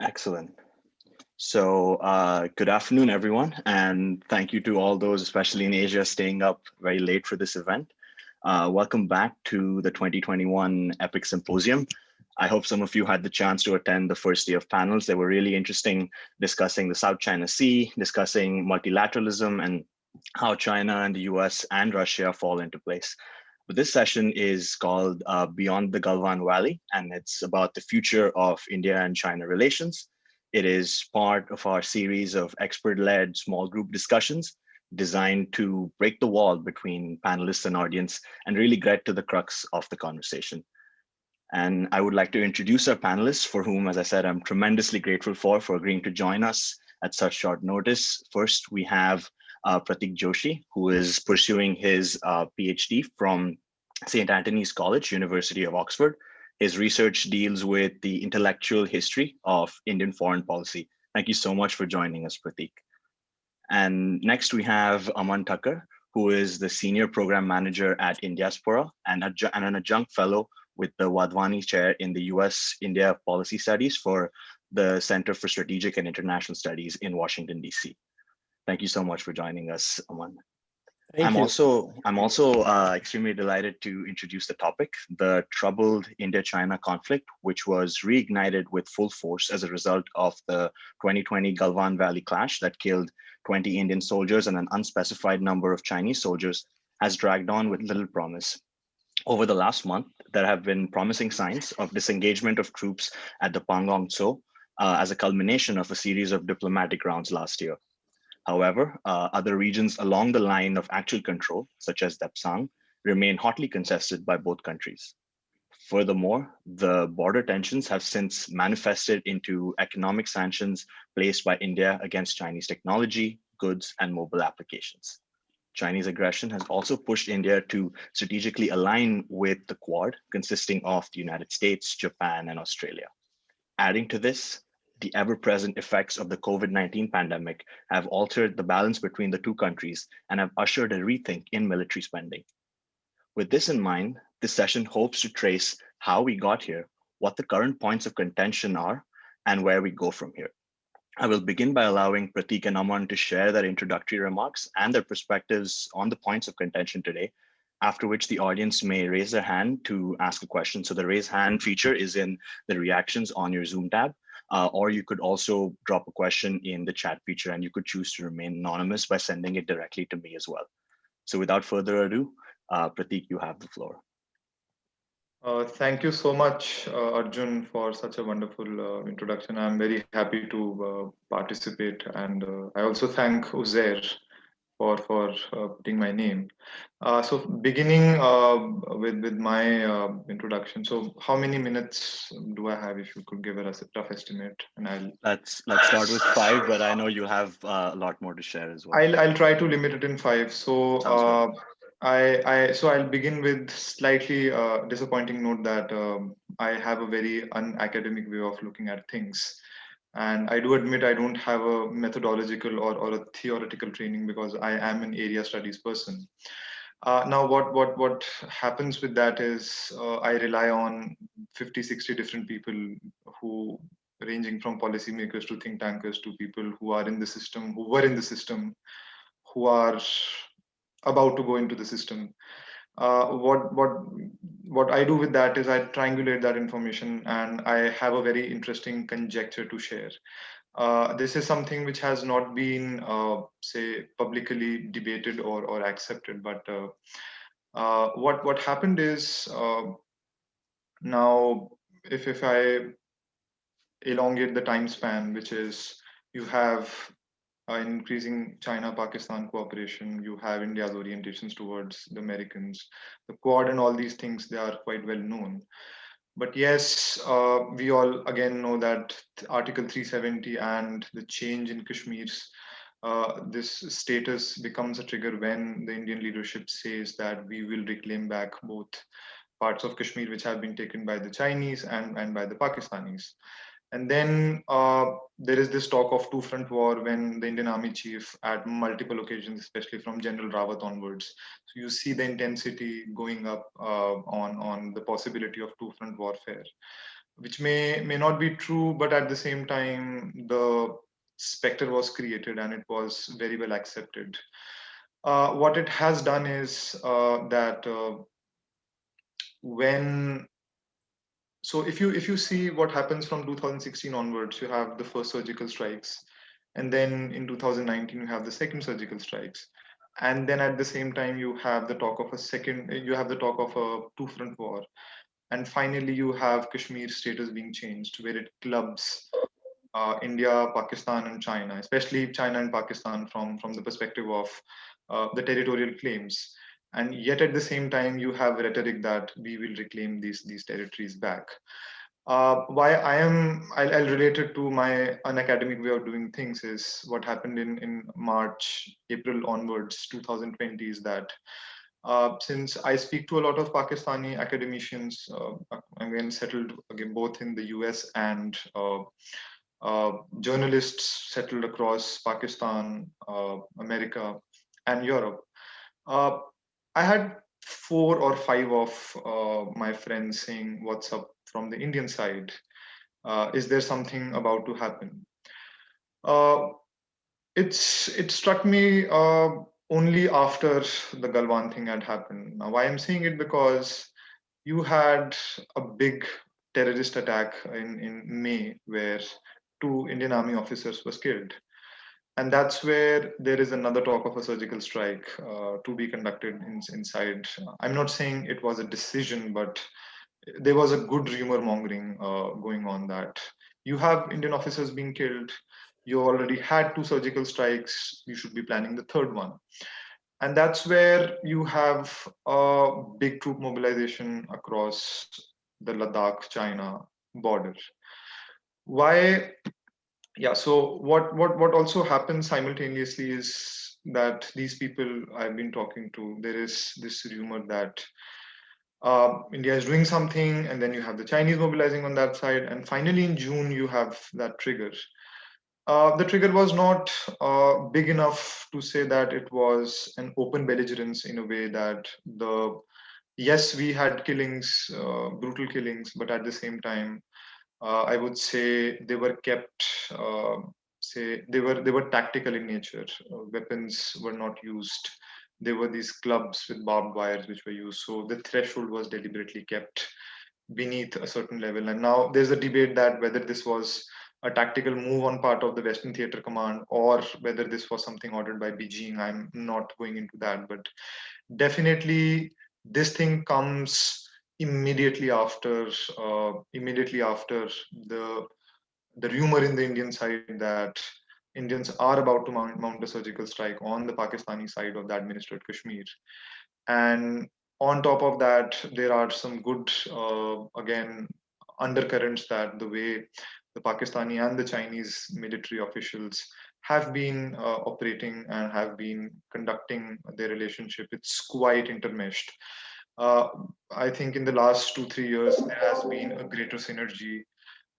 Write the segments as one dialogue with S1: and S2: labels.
S1: Excellent. So uh, good afternoon, everyone, and thank you to all those, especially in Asia, staying up very late for this event. Uh, welcome back to the 2021 EPIIC Symposium. I hope some of you had the chance to attend the first day of panels. They were really interesting, discussing the South China Sea, discussing multilateralism and how China and the US and Russia fall into place. But this session is called uh, Beyond the Galwan Valley, and it's about the future of India and China relations. It is part of our series of expert-led small group discussions designed to break the wall between panelists and audience and really get to the crux of the conversation. And I would like to introduce our panelists for whom, as I said, I'm tremendously grateful for, for agreeing to join us at such short notice. First, we have uh, Pratik Joshi, who is pursuing his uh, PhD from St. Antony's College, University of Oxford, his research deals with the intellectual history of Indian foreign policy. Thank you so much for joining us, Pratik. And next we have Aman Thakur, who is the Senior Program Manager at Indiaspora and, and an adjunct fellow with the Wadhwani Chair in the US-India Policy Studies for the Center for Strategic and International Studies in Washington, DC. Thank you so much for joining us, Aman. Thank I'm you. also I'm also uh, extremely delighted to introduce the topic, the troubled India-China conflict, which was reignited with full force as a result of the 2020 Galwan Valley clash that killed 20 Indian soldiers and an unspecified number of Chinese soldiers, has dragged on with little promise. Over the last month, there have been promising signs of disengagement of troops at the Pangong Tso uh, as a culmination of a series of diplomatic rounds last year. However, uh, other regions along the line of actual control, such as Depsang, remain hotly contested by both countries. Furthermore, the border tensions have since manifested into economic sanctions placed by India against Chinese technology, goods, and mobile applications. Chinese aggression has also pushed India to strategically align with the Quad, consisting of the United States, Japan, and Australia. Adding to this, the ever-present effects of the COVID-19 pandemic have altered the balance between the two countries and have ushered a rethink in military spending. With this in mind, this session hopes to trace how we got here, what the current points of contention are, and where we go from here. I will begin by allowing Pratik and Aman to share their introductory remarks and their perspectives on the points of contention today, after which the audience may raise their hand to ask a question. So the raise hand feature is in the reactions on your Zoom tab, uh, or you could also drop a question in the chat feature and you could choose to remain anonymous by sending it directly to me as well. So without further ado, uh, Pratik, you have the floor.
S2: Uh, thank you so much, uh, Arjun, for such a wonderful uh, introduction. I'm very happy to uh, participate. And uh, I also thank Uzair for for uh, putting my name. Uh, so beginning uh, with with my uh, introduction. So how many minutes do I have? If you could give us a rough estimate, and I'll
S1: let's let's start with five. But I know you have uh, a lot more to share as well.
S2: I'll I'll try to limit it in five. So. Uh, I, I so I'll begin with slightly disappointing note that um, I have a very unacademic way of looking at things and i do admit i don't have a methodological or, or a theoretical training because i am an area studies person. Uh, now what what what happens with that is uh, i rely on 50 60 different people who ranging from policymakers to think tankers to people who are in the system who were in the system who are about to go into the system uh, what what what I do with that is I triangulate that information and I have a very interesting conjecture to share. Uh, this is something which has not been, uh, say, publicly debated or, or accepted. But uh, uh what what happened is uh, now, if if I elongate the time span, which is you have uh, increasing China-Pakistan cooperation, you have India's orientations towards the Americans, the Quad and all these things, they are quite well known. But yes, uh, we all again know that Article 370 and the change in Kashmir's uh, this status becomes a trigger when the Indian leadership says that we will reclaim back both parts of Kashmir which have been taken by the Chinese and, and by the Pakistanis. And then uh, there is this talk of two front war when the Indian Army chief at multiple occasions, especially from General Rawat onwards. So you see the intensity going up uh, on, on the possibility of two front warfare, which may, may not be true, but at the same time, the specter was created and it was very well accepted. Uh, what it has done is uh, that uh, when so if you if you see what happens from 2016 onwards you have the first surgical strikes and then in 2019 you have the second surgical strikes. And then at the same time you have the talk of a second you have the talk of a two front war. And finally you have kashmir status being changed where it clubs uh, india pakistan and china especially china and pakistan from from the perspective of uh, the territorial claims and yet at the same time you have rhetoric that we will reclaim these these territories back uh, why i am I'll, I'll, relate it to my unacademic way of doing things is what happened in in march april onwards 2020 is that uh, since I speak to a lot of Pakistani academicians, uh, again settled again both in the US and uh, uh, journalists settled across Pakistan, uh, America, and Europe. Uh, I had four or five of uh, my friends saying, what's up from the Indian side? Uh, is there something about to happen? Uh, it's It struck me uh, only after the Galwan thing had happened. Now, why I'm saying it because you had a big terrorist attack in, in May where two Indian army officers was killed and that's where there is another talk of a surgical strike uh, to be conducted in, inside. I'm not saying it was a decision, but there was a good rumor mongering uh, going on that you have Indian officers being killed. You already had two surgical strikes. You should be planning the third one. And that's where you have a big troop mobilization across the Ladakh China border. Why yeah so what what what also happens simultaneously is that these people i've been talking to there is this rumor that uh, india is doing something and then you have the chinese mobilizing on that side and finally in june you have that trigger. Uh, the trigger was not uh, big enough to say that it was an open belligerence in a way that the yes we had killings uh, brutal killings but at the same time I would say they were kept, uh, say they were they were tactical in nature. Uh, weapons were not used. There were these clubs with barbed wires which were used. So the threshold was deliberately kept beneath a certain level. And now there's a debate that whether this was a tactical move on part of the Western Theater Command or whether this was something ordered by Beijing. I'm not going into that, but definitely this thing comes immediately after uh, immediately after the the rumor in the Indian side that Indians are about to mount, mount a surgical strike on the Pakistani side of the administered Kashmir. And on top of that, there are some good, uh, again, undercurrents that the way the Pakistani and the Chinese military officials have been uh, operating and have been conducting their relationship, it's quite intermeshed uh, I think in the last two, three years, there has been a greater synergy.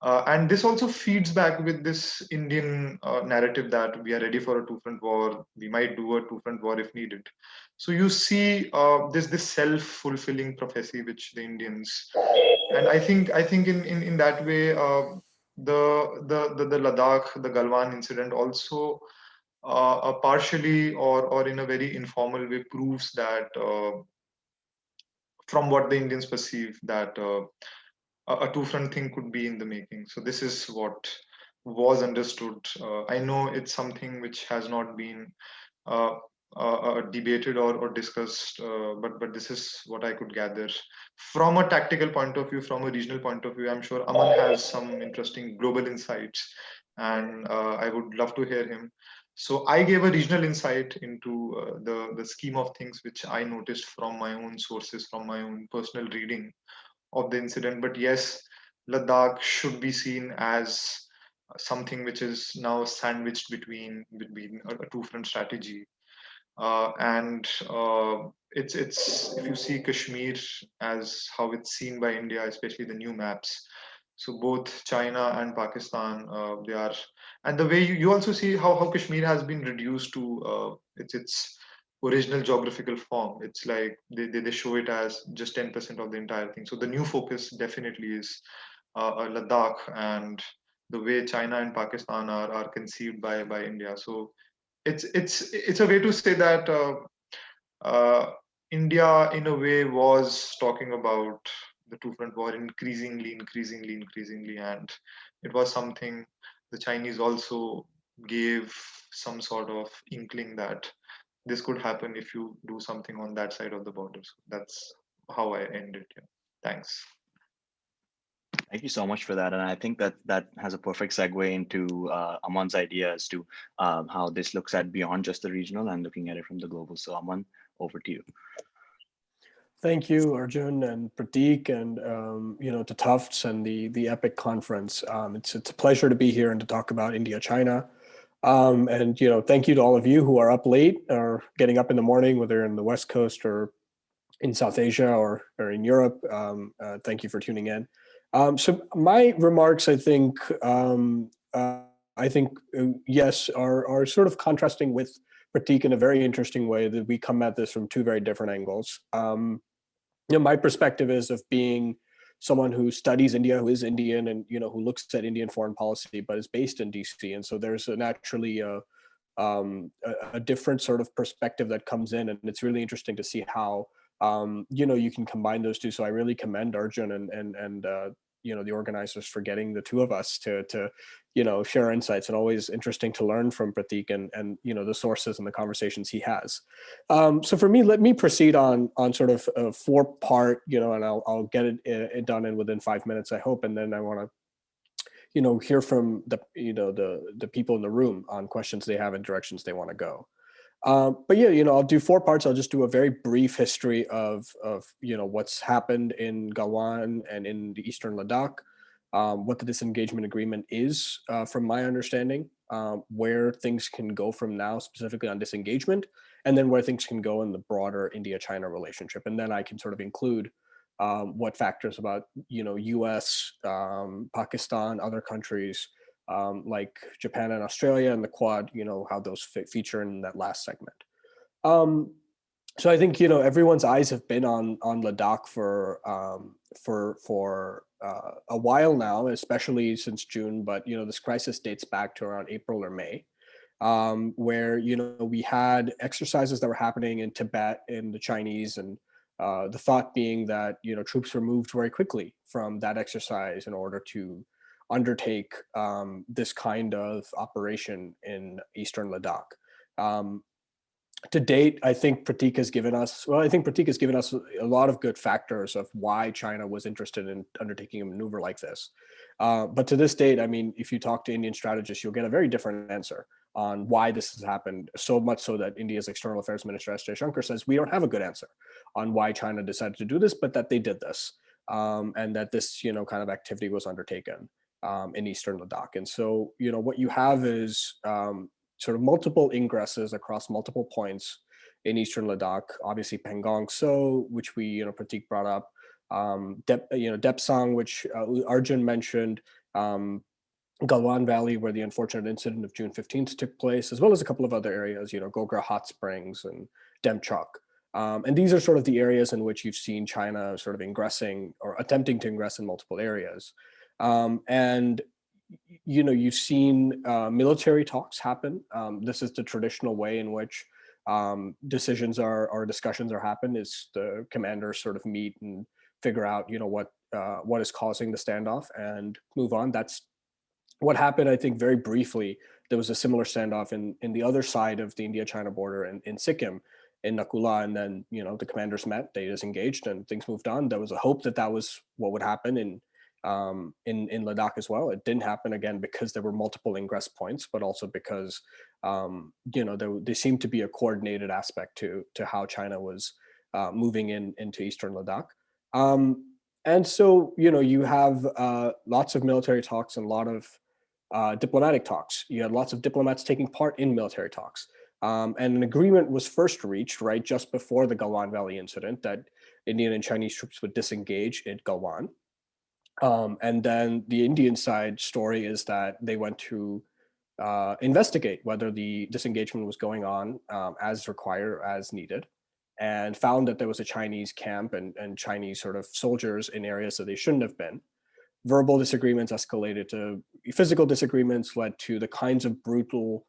S2: Uh, and this also feeds back with this Indian uh, narrative that we are ready for a two-front war. We might do a two-front war if needed. So you see uh, this this self-fulfilling prophecy which the Indians, and I think I think in in in that way, uh, the, the the the Ladakh, the Galwan incident also uh, partially or or in a very informal way proves that from what the Indians perceive that uh, a two-front thing could be in the making. So this is what was understood. Uh, I know it's something which has not been uh, uh, uh debated or, or discussed, uh, but but this is what I could gather from a tactical point of view, from a regional point of view. I'm sure Aman has some interesting global insights, and I would love to hear him. So I gave a regional insight into uh, the, the scheme of things, which I noticed from my own sources, from my own personal reading of the incident. But yes, Ladakh should be seen as something which is now sandwiched between between a, two-front strategy. Uh, and uh, it's it's if you see Kashmir as how it's seen by India, especially the new maps. So both China and Pakistan, uh, they are, and the way you, you also see how, how Kashmir has been reduced to uh, its its original geographical form. It's like they, they, they show it as just 10% of the entire thing. So the new focus definitely is uh, uh, Ladakh and the way China and Pakistan are, are conceived by, by India. So it's it's it's a way to say that uh, uh, India, in a way, was talking about the two front war increasingly, increasingly, increasingly, and it was something the Chinese also gave some sort of inkling that this could happen if you do something on that side of the border. So that's how I end it. Yeah. Thanks.
S1: Thank you so much for that. And I think that that has a perfect segue into uh, Aman's idea as to um, how this looks at beyond just the regional and looking at it from the global. So Aman, over to you.
S3: Thank you, Arjun and Pratik, and um, you know to Tufts and the the EPIIC conference. Um, it's it's a pleasure to be here and to talk about India China. Um, and you know, thank you to all of you who are up late or getting up in the morning, whether in the West Coast or in South Asia or or in Europe. Um, uh, thank you for tuning in. Um, so my remarks, I think, um, uh, I think, uh, yes, are, are sort of contrasting with Pratik in a very interesting way that we come at this from two very different angles. Um, you know, my perspective is of being someone who studies India, who is Indian and, you know, who looks at Indian foreign policy, but is based in DC. And so there's a naturally a, um, a, a different sort of perspective that comes in. And it's really interesting to see how um, you know, you can combine those two. So I really commend Arjun and and and uh, you know the organizers for getting the two of us to to you know share insights and always interesting to learn from Pratik and and you know the sources and the conversations he has. Um, so for me, let me proceed on on sort of a four part you know, and I'll I'll get it, it done in within five minutes, I hope, and then I want to you know hear from the you know the the people in the room on questions they have and directions they want to go. Um, but yeah, you know, I'll do four parts. I'll just do a very brief history of, of you know, what's happened in Galwan and in the Eastern Ladakh, um, what the disengagement agreement is, uh, from my understanding, um, where things can go from now, specifically on disengagement, and then where things can go in the broader India-China relationship. And then I can sort of include um, what factors about, you know, US, um, Pakistan, other countries, um, like Japan and Australia and the Quad, you know, how those feature in that last segment. Um, so I think, you know, everyone's eyes have been on on Ladakh for um, for for uh, a while now, especially since June. But, you know, this crisis dates back to around April or May, um, where, you know, we had exercises that were happening in Tibet in the Chinese and uh, the thought being that, you know, troops were moved very quickly from that exercise in order to undertake um, this kind of operation in Eastern Ladakh. Um, to date, I think Pratik has given us, well, I think Pratik has given us a lot of good factors of why China was interested in undertaking a maneuver like this. Uh, but to this date, I mean, if you talk to Indian strategists, you'll get a very different answer on why this has happened, so much so that India's External Affairs Minister S. Jaishankar says, we don't have a good answer on why China decided to do this, but that they did this. Um, and that this, you know, kind of activity was undertaken um, in Eastern Ladakh. And so, you know, what you have is um, sort of multiple ingresses across multiple points in Eastern Ladakh, obviously Pangong Tso, which we, you know, Pratik brought up, um, Dep, you know, Depsang, which uh, Arjun mentioned, um, Galwan Valley, where the unfortunate incident of June 15th took place, as well as a couple of other areas, you know, Gogra Hot Springs and Demchok. Um, and these are sort of the areas in which you've seen China sort of ingressing or attempting to ingress in multiple areas. Um, and you know, you've seen uh, military talks happen. Um, this is the traditional way in which um, decisions are or discussions are happen is the commanders sort of meet and figure out, you know, what uh, what is causing the standoff and move on. That's what happened, I think, very briefly. There was a similar standoff in in the other side of the India-China border in, in Sikkim, in Naku La, and then you know the commanders met, they disengaged, and things moved on. There was a hope that that was what would happen in um, in, in Ladakh as well. It didn't happen again because there were multiple ingress points, but also because, um, you know, there, there seemed to be a coordinated aspect to, to how China was uh, moving in into Eastern Ladakh. Um, and so, you know, you have uh, lots of military talks and a lot of uh, diplomatic talks. You had lots of diplomats taking part in military talks. Um, and an agreement was first reached, right, just before the Galwan Valley incident that Indian and Chinese troops would disengage at Galwan. Um, and then the Indian side story is that they went to uh, investigate whether the disengagement was going on um, as required, as needed, and found that there was a Chinese camp and, and Chinese sort of soldiers in areas that they shouldn't have been. Verbal disagreements escalated to physical disagreements, led to the kinds of brutal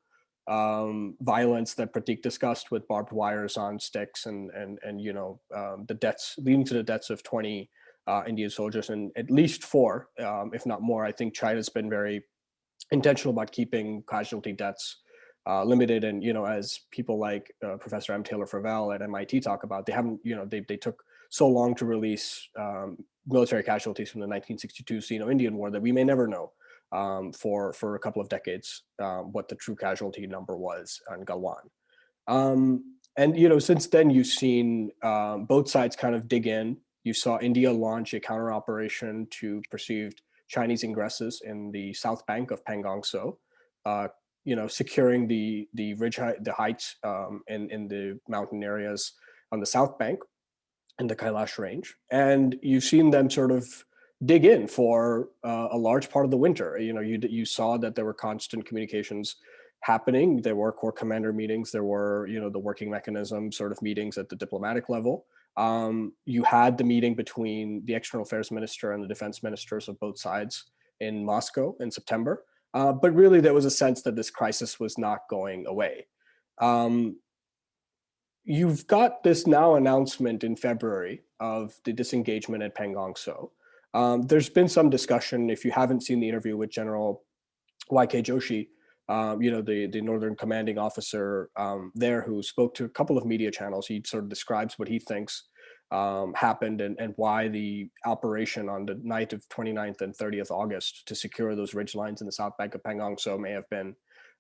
S3: um, violence that Pratik discussed with barbed wires on sticks and and and you know um, the deaths leading to the deaths of 20 uh, Indian soldiers and at least four, um, if not more. I think China's been very intentional about keeping casualty deaths uh, limited. And you know, as people like uh, Professor M. Taylor Fravel at MIT talk about, they haven't you know they they took so long to release um, military casualties from the 1962 Sino-Indian War that we may never know um, for for a couple of decades um, what the true casualty number was on Galwan. Um, and you know, since then you've seen um, both sides kind of dig in. You saw India launch a counter operation to perceived Chinese ingresses in the south bank of Pangong Tso, uh, you know, securing the the ridge the heights um, in in the mountain areas on the south bank in the Kailash range, and you've seen them sort of dig in for uh, a large part of the winter. You know, you you saw that there were constant communications happening. There were corps commander meetings. There were, you know, the working mechanism sort of meetings at the diplomatic level. Um, you had the meeting between the external affairs minister and the defense ministers of both sides in Moscow in September. Uh, but really, there was a sense that this crisis was not going away. Um, you've got this now announcement in February of the disengagement at Pangong Tso. Um, there's been some discussion, if you haven't seen the interview with General YK Joshi, um, you know, the, the Northern commanding officer um, there who spoke to a couple of media channels. He sort of describes what he thinks um, happened and, and why the operation on the night of 29th and 30th August to secure those ridge lines in the South Bank of Pangong Tso may have been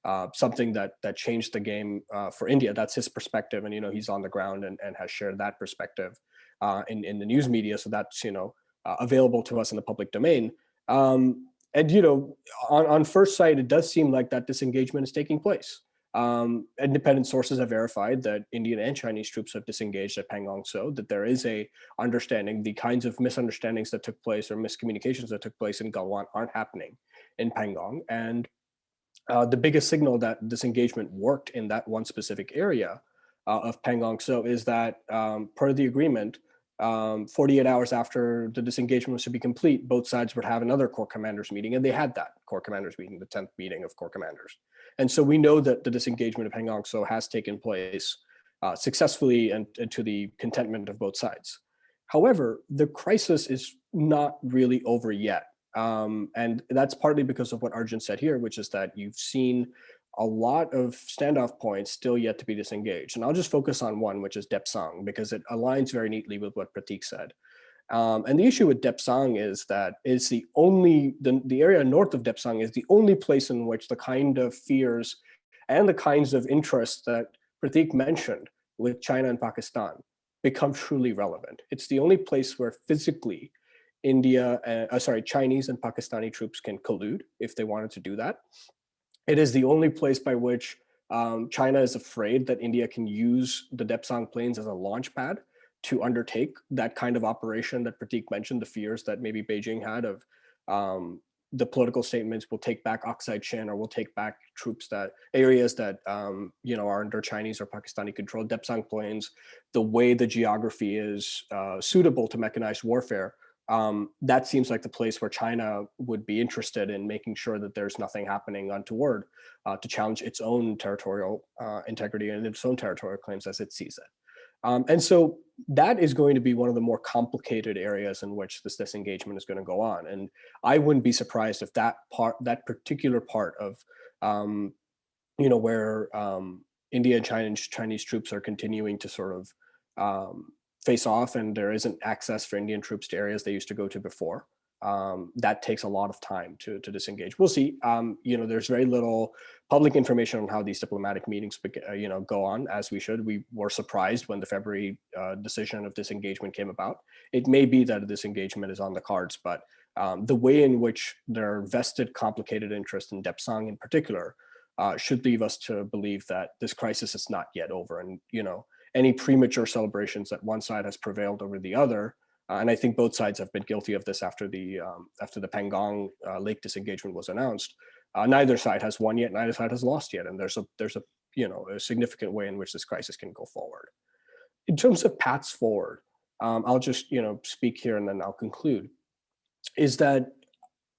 S3: uh, something that that changed the game uh, for India. That's his perspective. And, you know, he's on the ground and, and has shared that perspective uh, in, in the news media. So that's, you know, uh, available to us in the public domain. Um, and you know, on, on first sight, it does seem like that disengagement is taking place. Um, independent sources have verified that Indian and Chinese troops have disengaged at Pangong Tso, that there is a understanding, the kinds of misunderstandings that took place or miscommunications that took place in Galwan aren't happening in Pangong. And uh, the biggest signal that disengagement worked in that one specific area uh, of Pangong Tso is that um, part of the agreement, um, 48 hours after the disengagement was to be complete, both sides would have another corps commanders meeting, and they had that corps commanders meeting, the 10th meeting of corps commanders. And so we know that the disengagement of Pangong Tso has taken place uh, successfully and, and, to the contentment of both sides. However, the crisis is not really over yet. Um, and that's partly because of what Arjun said here, which is that you've seen a lot of standoff points still yet to be disengaged. And I'll just focus on one, which is Depsang, because it aligns very neatly with what Pratik said. Um, and the issue with Depsang is that it's the only, the, the area north of Depsang is the only place in which the kind of fears and the kinds of interests that Pratik mentioned with China and Pakistan become truly relevant. It's the only place where physically India, uh, sorry, Chinese and Pakistani troops can collude if they wanted to do that. It is the only place by which um, China is afraid that India can use the Depsang plains as a launch pad to undertake that kind of operation that Pratik mentioned, the fears that maybe Beijing had of um, the political statements will take back Aksai Chin or will take back troops that areas that um, you know are under Chinese or Pakistani control. Depsang Plains, the way the geography is uh, suitable to mechanized warfare, um, that seems like the place where China would be interested in making sure that there's nothing happening untoward uh, to challenge its own territorial uh, integrity and its own territorial claims as it sees it. Um, and so that is going to be one of the more complicated areas in which this disengagement is going to go on. And I wouldn't be surprised if that part, that particular part of, um, you know, where um, India and China, Chinese troops are continuing to sort of um, face off and there isn't access for Indian troops to areas they used to go to before. Um, that takes a lot of time to, to disengage. We'll see. Um, you know, there's very little public information on how these diplomatic meetings, uh, you know, go on as we should. We were surprised when the February uh, decision of disengagement came about. It may be that a disengagement is on the cards, but um, the way in which their vested complicated interest in Depsang in particular uh, should leave us to believe that this crisis is not yet over. And, you know, any premature celebrations that one side has prevailed over the other Uh, and I think both sides have been guilty of this after the um, after the Pangong uh, Lake disengagement was announced. Uh, neither side has won yet. Neither side has lost yet. And there's a there's a you know a significant way in which this crisis can go forward. In terms of paths forward, um, I'll just you know speak here and then I'll conclude. Is that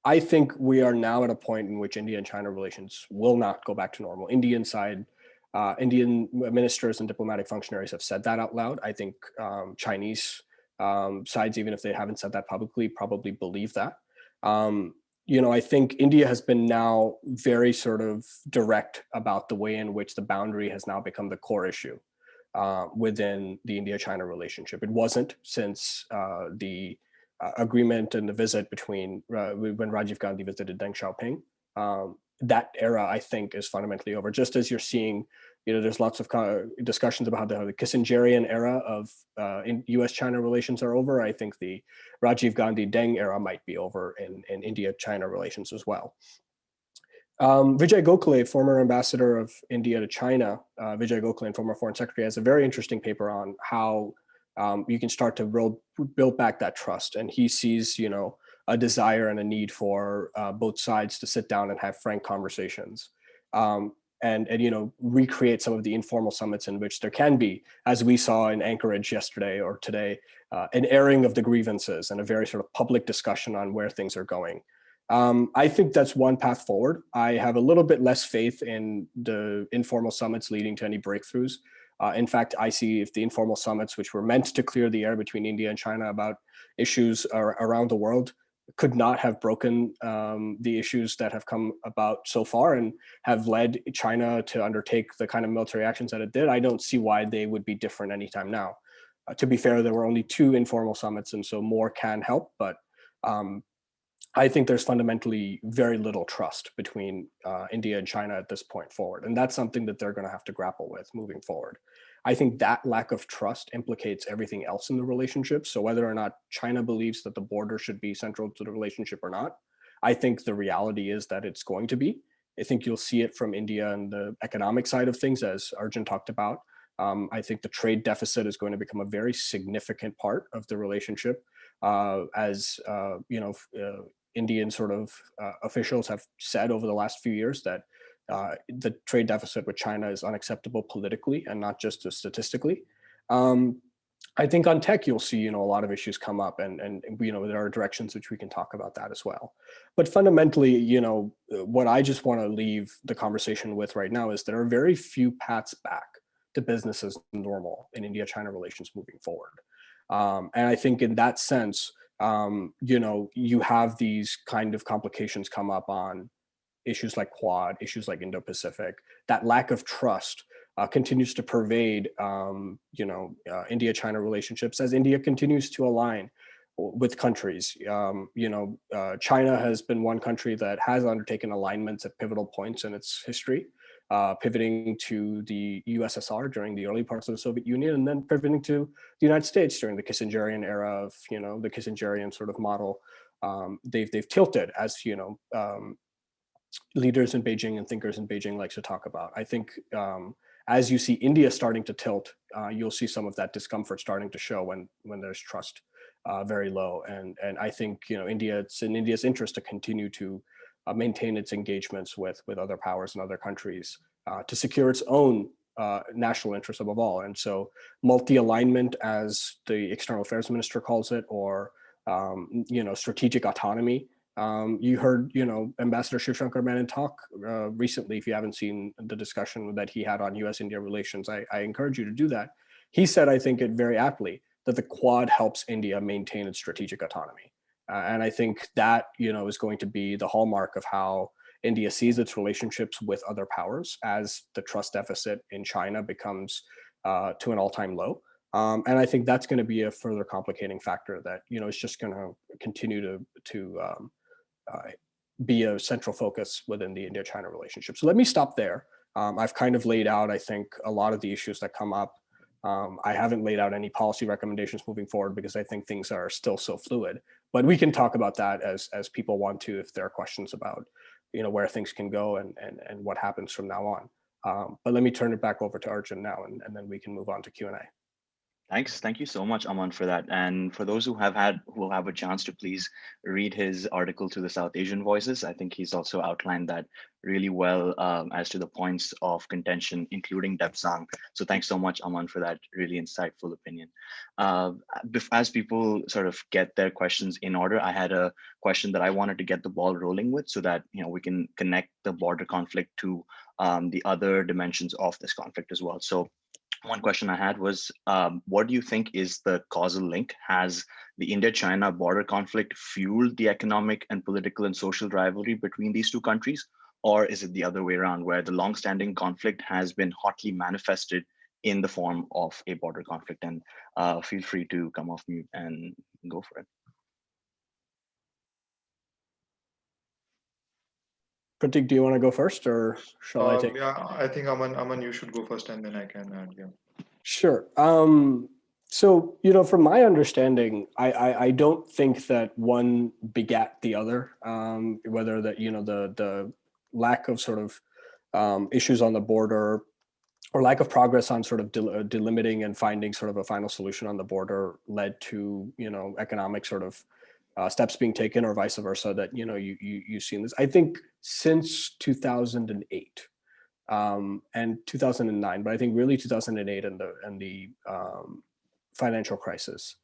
S3: I think we are now at a point in which India and China relations will not go back to normal. Indian side, uh, Indian ministers and diplomatic functionaries have said that out loud. I think um, Chinese um, sides, even if they haven't said that publicly, probably believe that. Um, you know, I think India has been now very sort of direct about the way in which the boundary has now become the core issue uh, within the India-China relationship. It wasn't since uh, the uh, agreement and the visit between uh, when Rajiv Gandhi visited Deng Xiaoping. That era, I think, is fundamentally over. Just as you're seeing you know, there's lots of discussions about how the, Kissingerian era of uh, in U.S.-China relations are over. I think the Rajiv Gandhi Deng era might be over in, in India-China relations as well. Um, Vijay Gokhale, former ambassador of India to China, uh, Vijay Gokhale, and former foreign secretary, has a very interesting paper on how um, you can start to build, build back that trust. And he sees, you know, a desire and a need for uh, both sides to sit down and have frank conversations. Um, and, and you know recreate some of the informal summits in which there can be, as we saw in Anchorage yesterday or today, uh, an airing of the grievances and a very sort of public discussion on where things are going. Um, I think that's one path forward. I have a little bit less faith in the informal summits leading to any breakthroughs. Uh, in fact, I see if the informal summits, which were meant to clear the air between India and China about issues around the world, could not have broken um, the issues that have come about so far and have led China to undertake the kind of military actions that it did. I don't see why they would be different anytime now. Uh, to be fair, there were only two informal summits and so more can help, but um, I think there's fundamentally very little trust between uh, India and China at this point forward. And that's something that they're gonna have to grapple with moving forward. I think that lack of trust implicates everything else in the relationship. So whether or not China believes that the border should be central to the relationship or not, I think the reality is that it's going to be. I think you'll see it from India and the economic side of things, as Arjun talked about. Um, I think the trade deficit is going to become a very significant part of the relationship uh, as, uh, you know, uh, Indian sort of uh, officials have said over the last few years that uh, the trade deficit with China is unacceptable politically and not just statistically. Um, I think on tech, you'll see, you know, a lot of issues come up and, and, you know, there are directions which we can talk about that as well. But fundamentally, you know, what I just want to leave the conversation with right now is there are very few paths back to business as normal in India-China relations moving forward. Um, and I think in that sense, um, you know, you have these kind of complications come up on issues like Quad, issues like Indo-Pacific, that lack of trust uh, continues to pervade, um, you know, uh, India-China relationships as India continues to align with countries. Um, you know, uh, China has been one country that has undertaken alignments at pivotal points in its history, uh, pivoting to the USSR during the early parts of the Soviet Union, and then pivoting to the United States during the Kissingerian era of, you know, the Kissingerian sort of model. Um, they've they've tilted as you know um, leaders in Beijing and thinkers in Beijing likes to talk about. I think um, as you see India starting to tilt, uh, you'll see some of that discomfort starting to show when when there's trust uh, very low. And and I think you know India, it's in India's interest to continue to uh, maintain its engagements with with other powers and other countries uh, to secure its own uh, national interests above all. And so multi-alignment, as the external affairs minister calls it, or um, you know strategic autonomy um, you heard, you know, Ambassador Shiv Shankar Menon talk uh, recently, if you haven't seen the discussion that he had on US-India relations, I, I encourage you to do that. He said, I think it very aptly, that the Quad helps India maintain its strategic autonomy. Uh, and I think that, you know, is going to be the hallmark of how India sees its relationships with other powers as the trust deficit in China becomes uh, to an all-time low. Um, and I think that's going to be a further complicating factor that, you know, is just going to continue to, to um, be a central focus within the India-China relationship. So let me stop there. Um, I've kind of laid out, I think, a lot of the issues that come up. Um, I haven't laid out any policy recommendations moving forward because I think things are still so fluid. But we can talk about that as as people want to, if there are questions about, you know, where things can go and and and what happens from now on. Um, but let me turn it back over to Arjun now, and, and then we can move on to Q and A.
S1: Thanks. Thank you so much, Aman, for that. And for those who have had, who will have a chance to please read his article to the South Asian Voices, I think he's also outlined that really well um, as to the points of contention, including Depsang. So thanks so much, Aman, for that really insightful opinion. Uh, as people sort of get their questions in order, I had a question that I wanted to get the ball rolling with so that you know we can connect the border conflict to um, the other dimensions of this conflict as well. So one question I had was, um, what do you think is the causal link? Has the India-China border conflict fueled the economic and political and social rivalry between these two countries? Or is it the other way around, where the long-standing conflict has been hotly manifested in the form of a border conflict? And uh, feel free to come off mute and go for it.
S3: Pratik, do you want to go first or shall
S2: um,
S3: I take?
S2: Yeah, I think Aman, Aman, you should go first and then I can add, yeah.
S3: Sure. Um, so, you know, from my understanding, I, I, I, don't think that one begat the other, um, whether that, you know, the, the lack of sort of um, issues on the border or lack of progress on sort of del uh, delimiting and finding sort of a final solution on the border led to, you know, economic sort of uh, steps being taken or vice versa that you know you, you you've seen this. I think since 2008 um, and 2009 but i think really 2008 and the and the um, financial crisis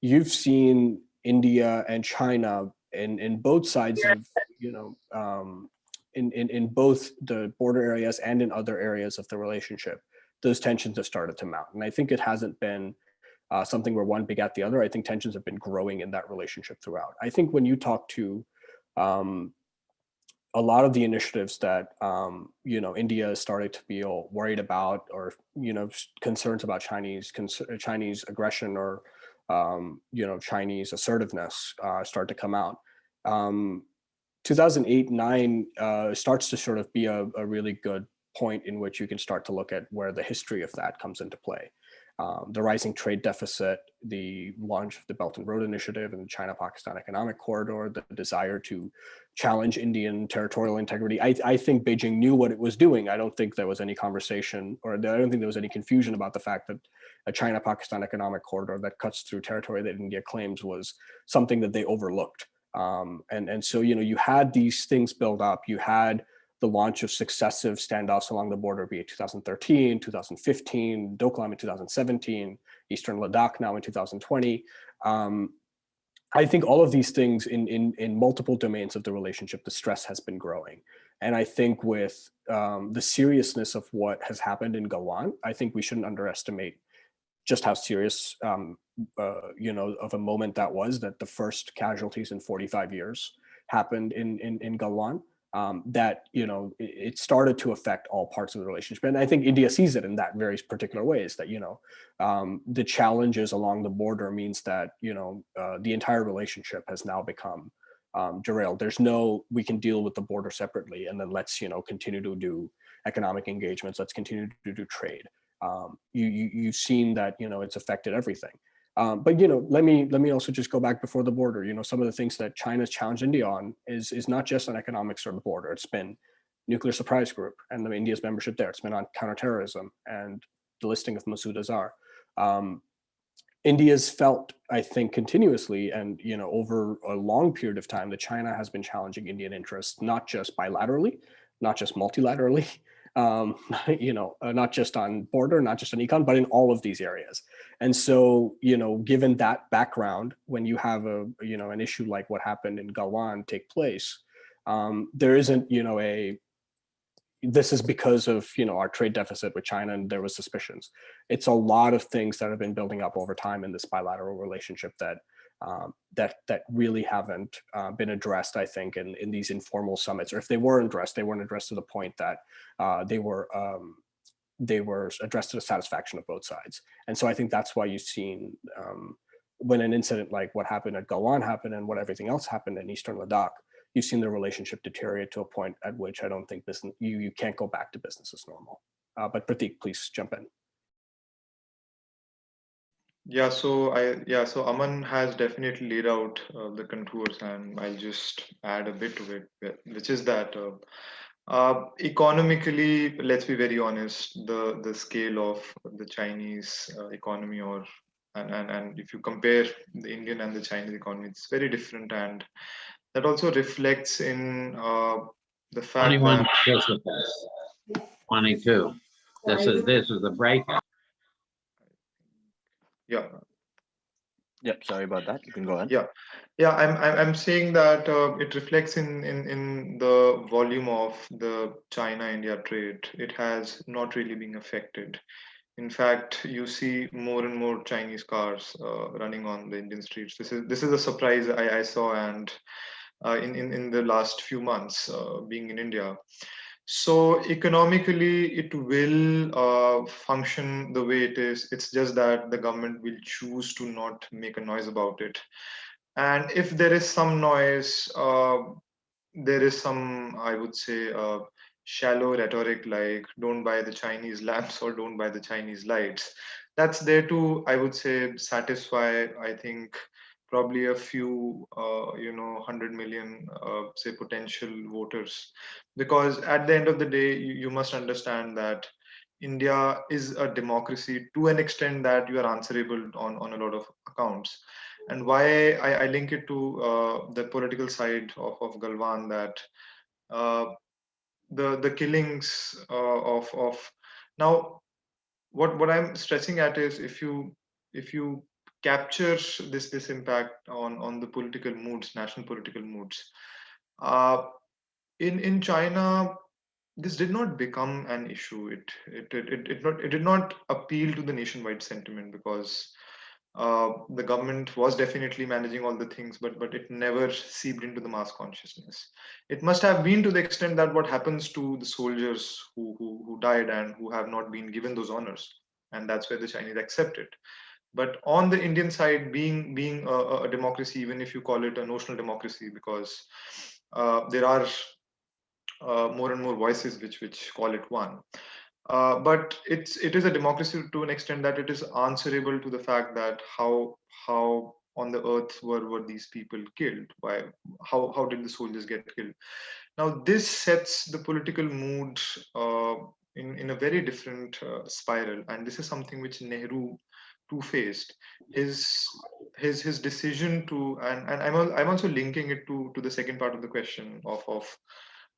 S3: you've seen india and china in in both sides of you know um, in, in in both the border areas and in other areas of the relationship those tensions have started to mount and i think it hasn't been uh, something where one begat the other. I think tensions have been growing in that relationship throughout. I think when you talk to um, a lot of the initiatives that um, you know India started to feel worried about, or you know concerns about Chinese Chinese aggression or um, you know Chinese assertiveness uh, start to come out. Um, 2008 9 uh, starts to sort of be a, a really good point in which you can start to look at where the history of that comes into play um, the rising trade deficit, the launch of the Belt and Road Initiative and the China-Pakistan Economic Corridor, the desire to challenge Indian territorial integrity. I, I, think Beijing knew what it was doing. I don't think there was any conversation or I don't think there was any confusion about the fact that a China-Pakistan Economic Corridor that cuts through territory that India claims was something that they overlooked. Um, and, and so, you know, you had these things build up. You had the launch of successive standoffs along the border, be it 2013, 2015, Doklam in 2017, Eastern Ladakh now in 2020. Um, I think all of these things in, in, in multiple domains of the relationship, the stress has been growing. And I think with um, the seriousness of what has happened in Galwan, I think we shouldn't underestimate just how serious, um, uh, you know, of a moment that was that the first casualties in 45 years happened in, in, in Galwan um, that you know it, it, started to affect all parts of the relationship. And i think india sees it in that very particular ways that you know um, the challenges along the border means that you know uh, the entire relationship has now become um, derailed. There's no we can deal with the border separately and then let's you know continue to do economic engagements. Let's continue to do trade. Um, you, you you've seen that you know it's affected everything um, but you know, let me let me also just go back before the border. You know, some of the things that China's challenged India on is is not just on economics or the border. It's been Nuclear Suppliers Group and the India's membership there. It's been on counterterrorism and the listing of Masood Azhar. Um, India's felt, I think, continuously and you know over a long period of time that China has been challenging Indian interests, not just bilaterally, not just multilaterally, um, you know, uh, not just on border, not just on econ, but in all of these areas. And so, you know, given that background, when you have a, you know, an issue like what happened in Galwan take place, um, there isn't, you know, a, this is because of, you know, our trade deficit with China and there was suspicions. It's a lot of things that have been building up over time in this bilateral relationship that um, that that really haven't uh, been addressed, I think, in, in these informal summits, or if they were addressed, they weren't addressed to the point that uh, they were um, they were addressed to the satisfaction of both sides. And so I think that's why you've seen um, when an incident like what happened at Galwan happened and what everything else happened in Eastern Ladakh, you've seen the relationship deteriorate to a point at which I don't think business you you can't go back to business as normal. Uh, but Pratik, please jump in.
S2: Yeah, so I yeah, so Aman has definitely laid out uh, the contours, and I'll just add a bit to it, which is that uh, uh, economically, let's be very honest, the the scale of the Chinese uh, economy or and, and and if you compare the Indian and the Chinese economy, it's very different, and that also reflects in uh, the fact
S4: 21
S2: that
S4: participants, 22. This is, this is the breakout.
S2: Yeah
S1: Yep, sorry about that. You can go ahead.
S2: Yeah. Yeah, I'm I'm I'm saying that uh, it reflects in in in the volume of the China-India trade. It has not really been affected. In fact, you see more and more Chinese cars uh, running on the Indian streets. This is this is a surprise I, I saw and uh, in, in in the last few months uh, being in India. So economically, it will uh, function the way it is. It's just that the government will choose to not make a noise about it. And if there is some noise, uh, there is some, I would say, uh, shallow rhetoric like don't buy the Chinese lamps or don't buy the Chinese lights. That's there to, I would say, satisfy, I think, probably a few, uh, you know, 100 million, uh, say, potential voters. Because at the end of the day, you, you must understand that India is a democracy to an extent that you are answerable on, on a lot of accounts. And why I, I link it to uh, the political side of, of Galwan that uh, the the killings uh, of of now what what I'm stressing at is if you if you capture this this impact on on the political moods, national political moods. Uh, in in China, this did not become an issue. It it it it, it, not, it did not appeal to the nationwide sentiment because uh, the government was definitely managing all the things, but but it never seeped into the mass consciousness. It must have been to the extent that what happens to the soldiers who who, who died and who have not been given those honors, and that's where the Chinese accept it but on the indian side being being a, a, democracy even if you call it a notional democracy because uh, there are uh, more and more voices which which call it one. Uh, but it's it is a democracy to an extent that it is answerable to the fact that how how on the earth were were these people killed? Why how how did the soldiers get killed? Now this sets the political mood uh, in in a very different uh, spiral. And this is something which nehru two-faced. His his his decision to and and I'm I'm also linking it to to the second part of the question of of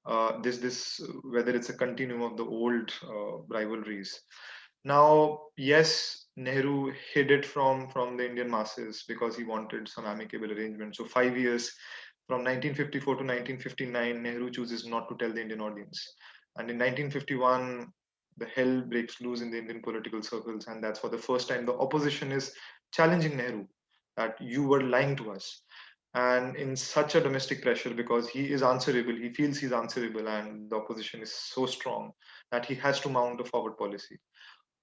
S2: uh, this this whether it's a continuum of the old uh, rivalries. Now, yes, Nehru hid it from from the Indian masses because he wanted some amicable arrangement. So five years from 1954 to 1959, Nehru chooses not to tell the Indian audience. And in 1951, the hell breaks loose in the Indian political circles. And that's for the first time the opposition is challenging Nehru that you were lying to us. And in such a domestic pressure, because he is answerable, he feels he's answerable, and the opposition is so strong that he has to mount a forward policy.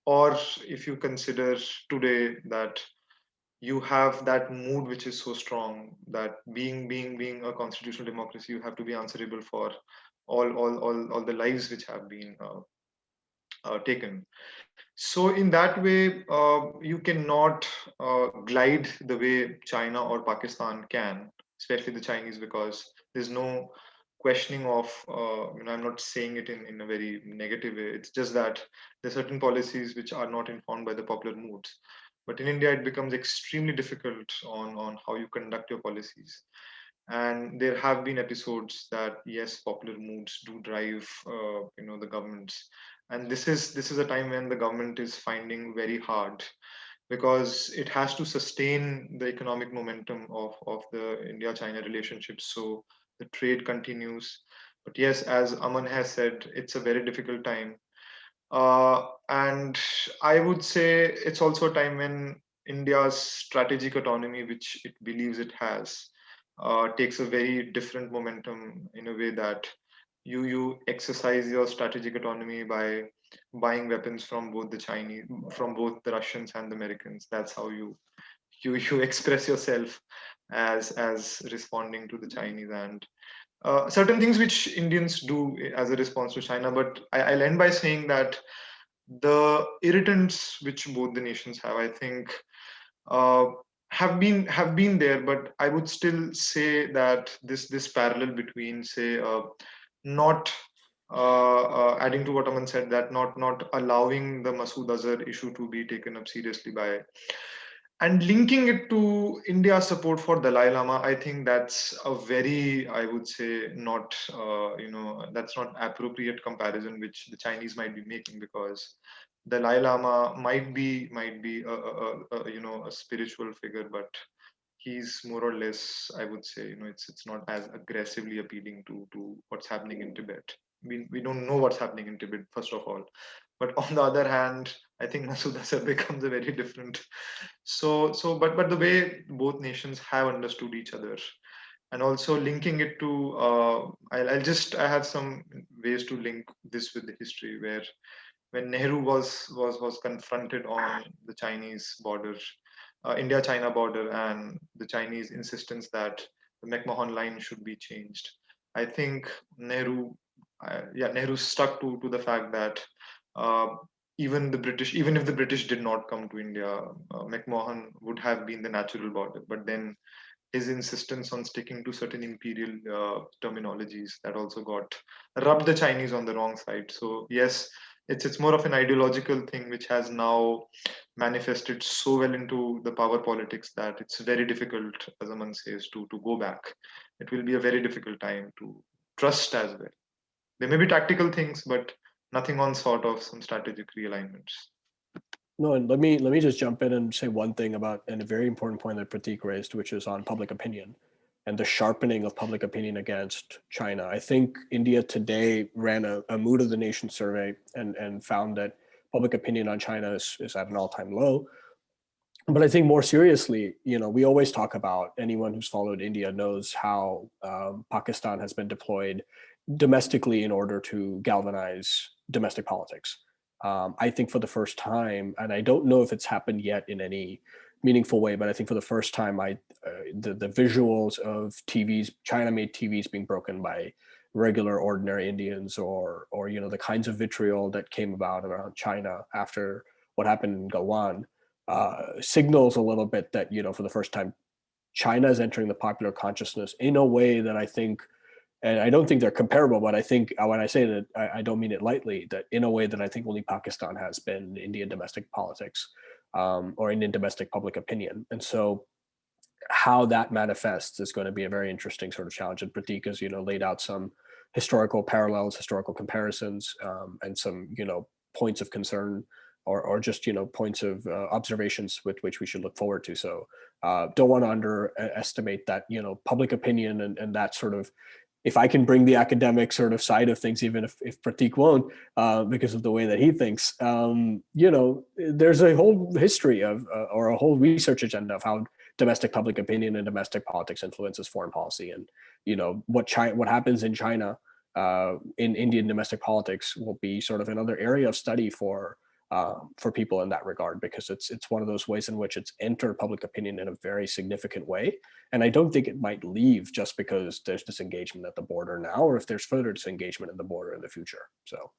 S2: Or if you consider today that you have that mood which is so strong that being being being a constitutional democracy you have to be answerable for all all all, all the lives which have been uh, taken. So in that way, uh, you cannot uh, glide the way China or Pakistan can, especially the Chinese, because there's no questioning of, uh, you know, I'm not saying it in, in a very negative way. It's just that there are certain policies which are not informed by the popular moods. But in India, it becomes extremely difficult on, on how you conduct your policies. And there have been episodes that, yes, popular moods do drive, uh, you know, the governments and this is this is a time when the government is finding very hard because it has to sustain the economic momentum of of the india china relationship. So the trade continues. But yes as aman has said it's a very difficult time. Uh, and i would say it's also a time when india's strategic autonomy which it believes it has uh, takes a very different momentum in a way that you you exercise your strategic autonomy by buying weapons from both the Chinese, from both the Russians and the Americans. That's how you you you express yourself as as responding to the Chinese and uh, certain things which Indians do as a response to China. But I, I'll end by saying that the irritants which both the nations have, I think, uh, have been have been there. But I would still say that this this parallel between, say, uh, not uh, uh, adding to what Aman said, that not not allowing the Masood Azhar issue to be taken up seriously by and linking it to India's support for Dalai Lama, I think that's a very, I would say, not, uh, you know, that's not appropriate comparison which the Chinese might be making because Dalai Lama might be might be a, a, a, you know a spiritual figure, but he's more or less, I would say, you know, it's it's not as aggressively appealing to to what's happening in Tibet. We we don't know what's happening in Tibet first of all, but on the other hand, I think Masood Azhar becomes a very different. So so but but the way both nations have understood each other, and also linking it to, uh, I'll, I'll just I have some ways to link this with the history where when Nehru was was was confronted on the Chinese border, uh, India-China border, and the Chinese insistence that the McMahon line should be changed. I think Nehru, uh, yeah, Nehru stuck to to the fact that uh, even the British, even if the British did not come to India, uh, McMahon would have been the natural border. But then his insistence on sticking to certain imperial uh, terminologies that also got rubbed the Chinese on the wrong side. So yes, it's it's more of an ideological thing which has now manifested so well into the power politics that it's very difficult, as Aman says, to to go back. It will be a very difficult time to trust as well. There may be tactical things, but nothing on sort of some strategic realignments.
S3: No, and let me let me just jump in and say one thing about and a very important point that Pratik raised, which is on public opinion and the sharpening of public opinion against China. I think India today ran a, a mood of the nation survey and, and found that public opinion on China is, is at an all-time low. But I think more seriously, you know, we always talk about anyone who's followed India knows how um, Pakistan has been deployed domestically in order to galvanize domestic politics. Um, I think for the first time, and I don't know if it's happened yet in any meaningful way, but I think for the first time, I uh, the the visuals of TVs, China-made TVs being broken by regular, ordinary Indians, or or you know the kinds of vitriol that came about around China after what happened in Galwan, uh, signals a little bit that you know for the first time, China is entering the popular consciousness in a way that I think and I don't think they're comparable, but I think uh, when I say that, I, I, don't mean it lightly, that in a way that I think only Pakistan has been Indian domestic politics um, or Indian domestic public opinion. And so how that manifests is going to be a very interesting sort of challenge. And Pratik has, you know, laid out some historical parallels, historical comparisons, um, and some, you know, points of concern or, or just, you know, points of uh, observations with which we should look forward to. So uh, don't want to underestimate that, you know, public opinion and, and that sort of if I can bring the academic sort of side of things, even if, if Pratik won't, uh, because of the way that he thinks, um, you know, there's a whole history of, uh, or a whole research agenda of how domestic public opinion and domestic politics influences foreign policy. And, you know, what China, what happens in China uh, in Indian domestic politics will be sort of another area of study for uh, for people in that regard because it's it's one of those ways in which it's entered public opinion in a very significant way. And I don't think it might leave just because there's disengagement at the border now, or if there's further disengagement at the border in the future. So.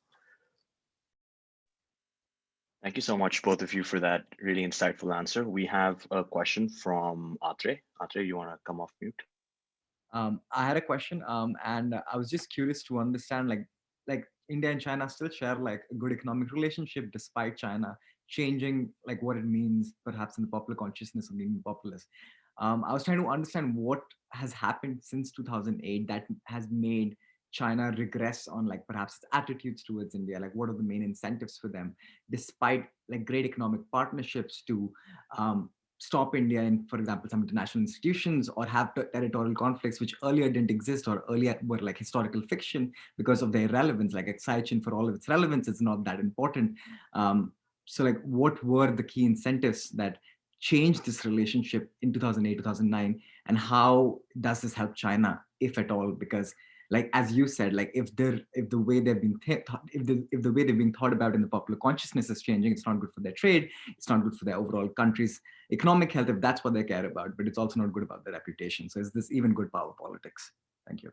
S1: Thank you so much, both of you, for that really insightful answer. We have a question from Atre. Atre, you want to come off mute?
S5: Um, I had a question, um, and I was just curious to understand, like, like India and China still share like a good economic relationship despite China changing like what it means perhaps in the popular consciousness of being populist. Um, I was trying to understand what has happened since 2008 that has made China regress on like perhaps its attitudes towards India, like what are the main incentives for them, despite like great economic partnerships to um, stop India in, for example, some international institutions or have territorial conflicts which earlier didn't exist or earlier were like historical fiction because of their relevance, like Aksai for all of its relevance, is not that important. Um, so like what were the key incentives that changed this relationship in 2008, 2009, and how does this help China, if at all? Because like as you said like if they're if the way they've been thought if the if the way they've been thought about in the popular consciousness is changing it's not good for their trade it's not good for their overall country's economic health if that's what they care about but it's also not good about their reputation. So is this even good power politics? Thank you.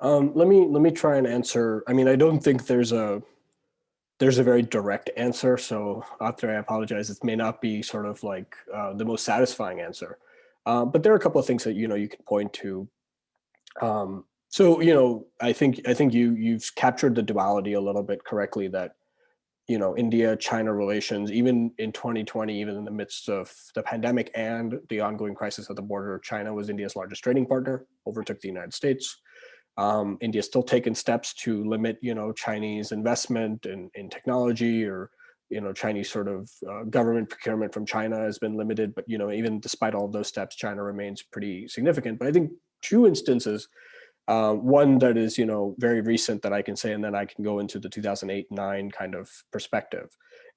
S3: Um, let me let me try and answer i mean i don't think there's a there's a very direct answer so after i apologize. It may not be sort of like uh, the most satisfying answer uh, but there are a couple of things that you know you can point to. Um, so you know, I think I think you you've captured the duality a little bit correctly. That you know, India-China relations, even in 2020, even in the midst of the pandemic and the ongoing crisis at the border, China was India's largest trading partner, overtook the United States. Um, India's still taken steps to limit, you know, Chinese investment in, in technology or, you know, Chinese sort of uh, government procurement from China has been limited. But, you know, even despite all those steps, China remains pretty significant. But I think two instances uh, one that is, you know, very recent that I can say, and then I can go into the 2008-9 kind of perspective,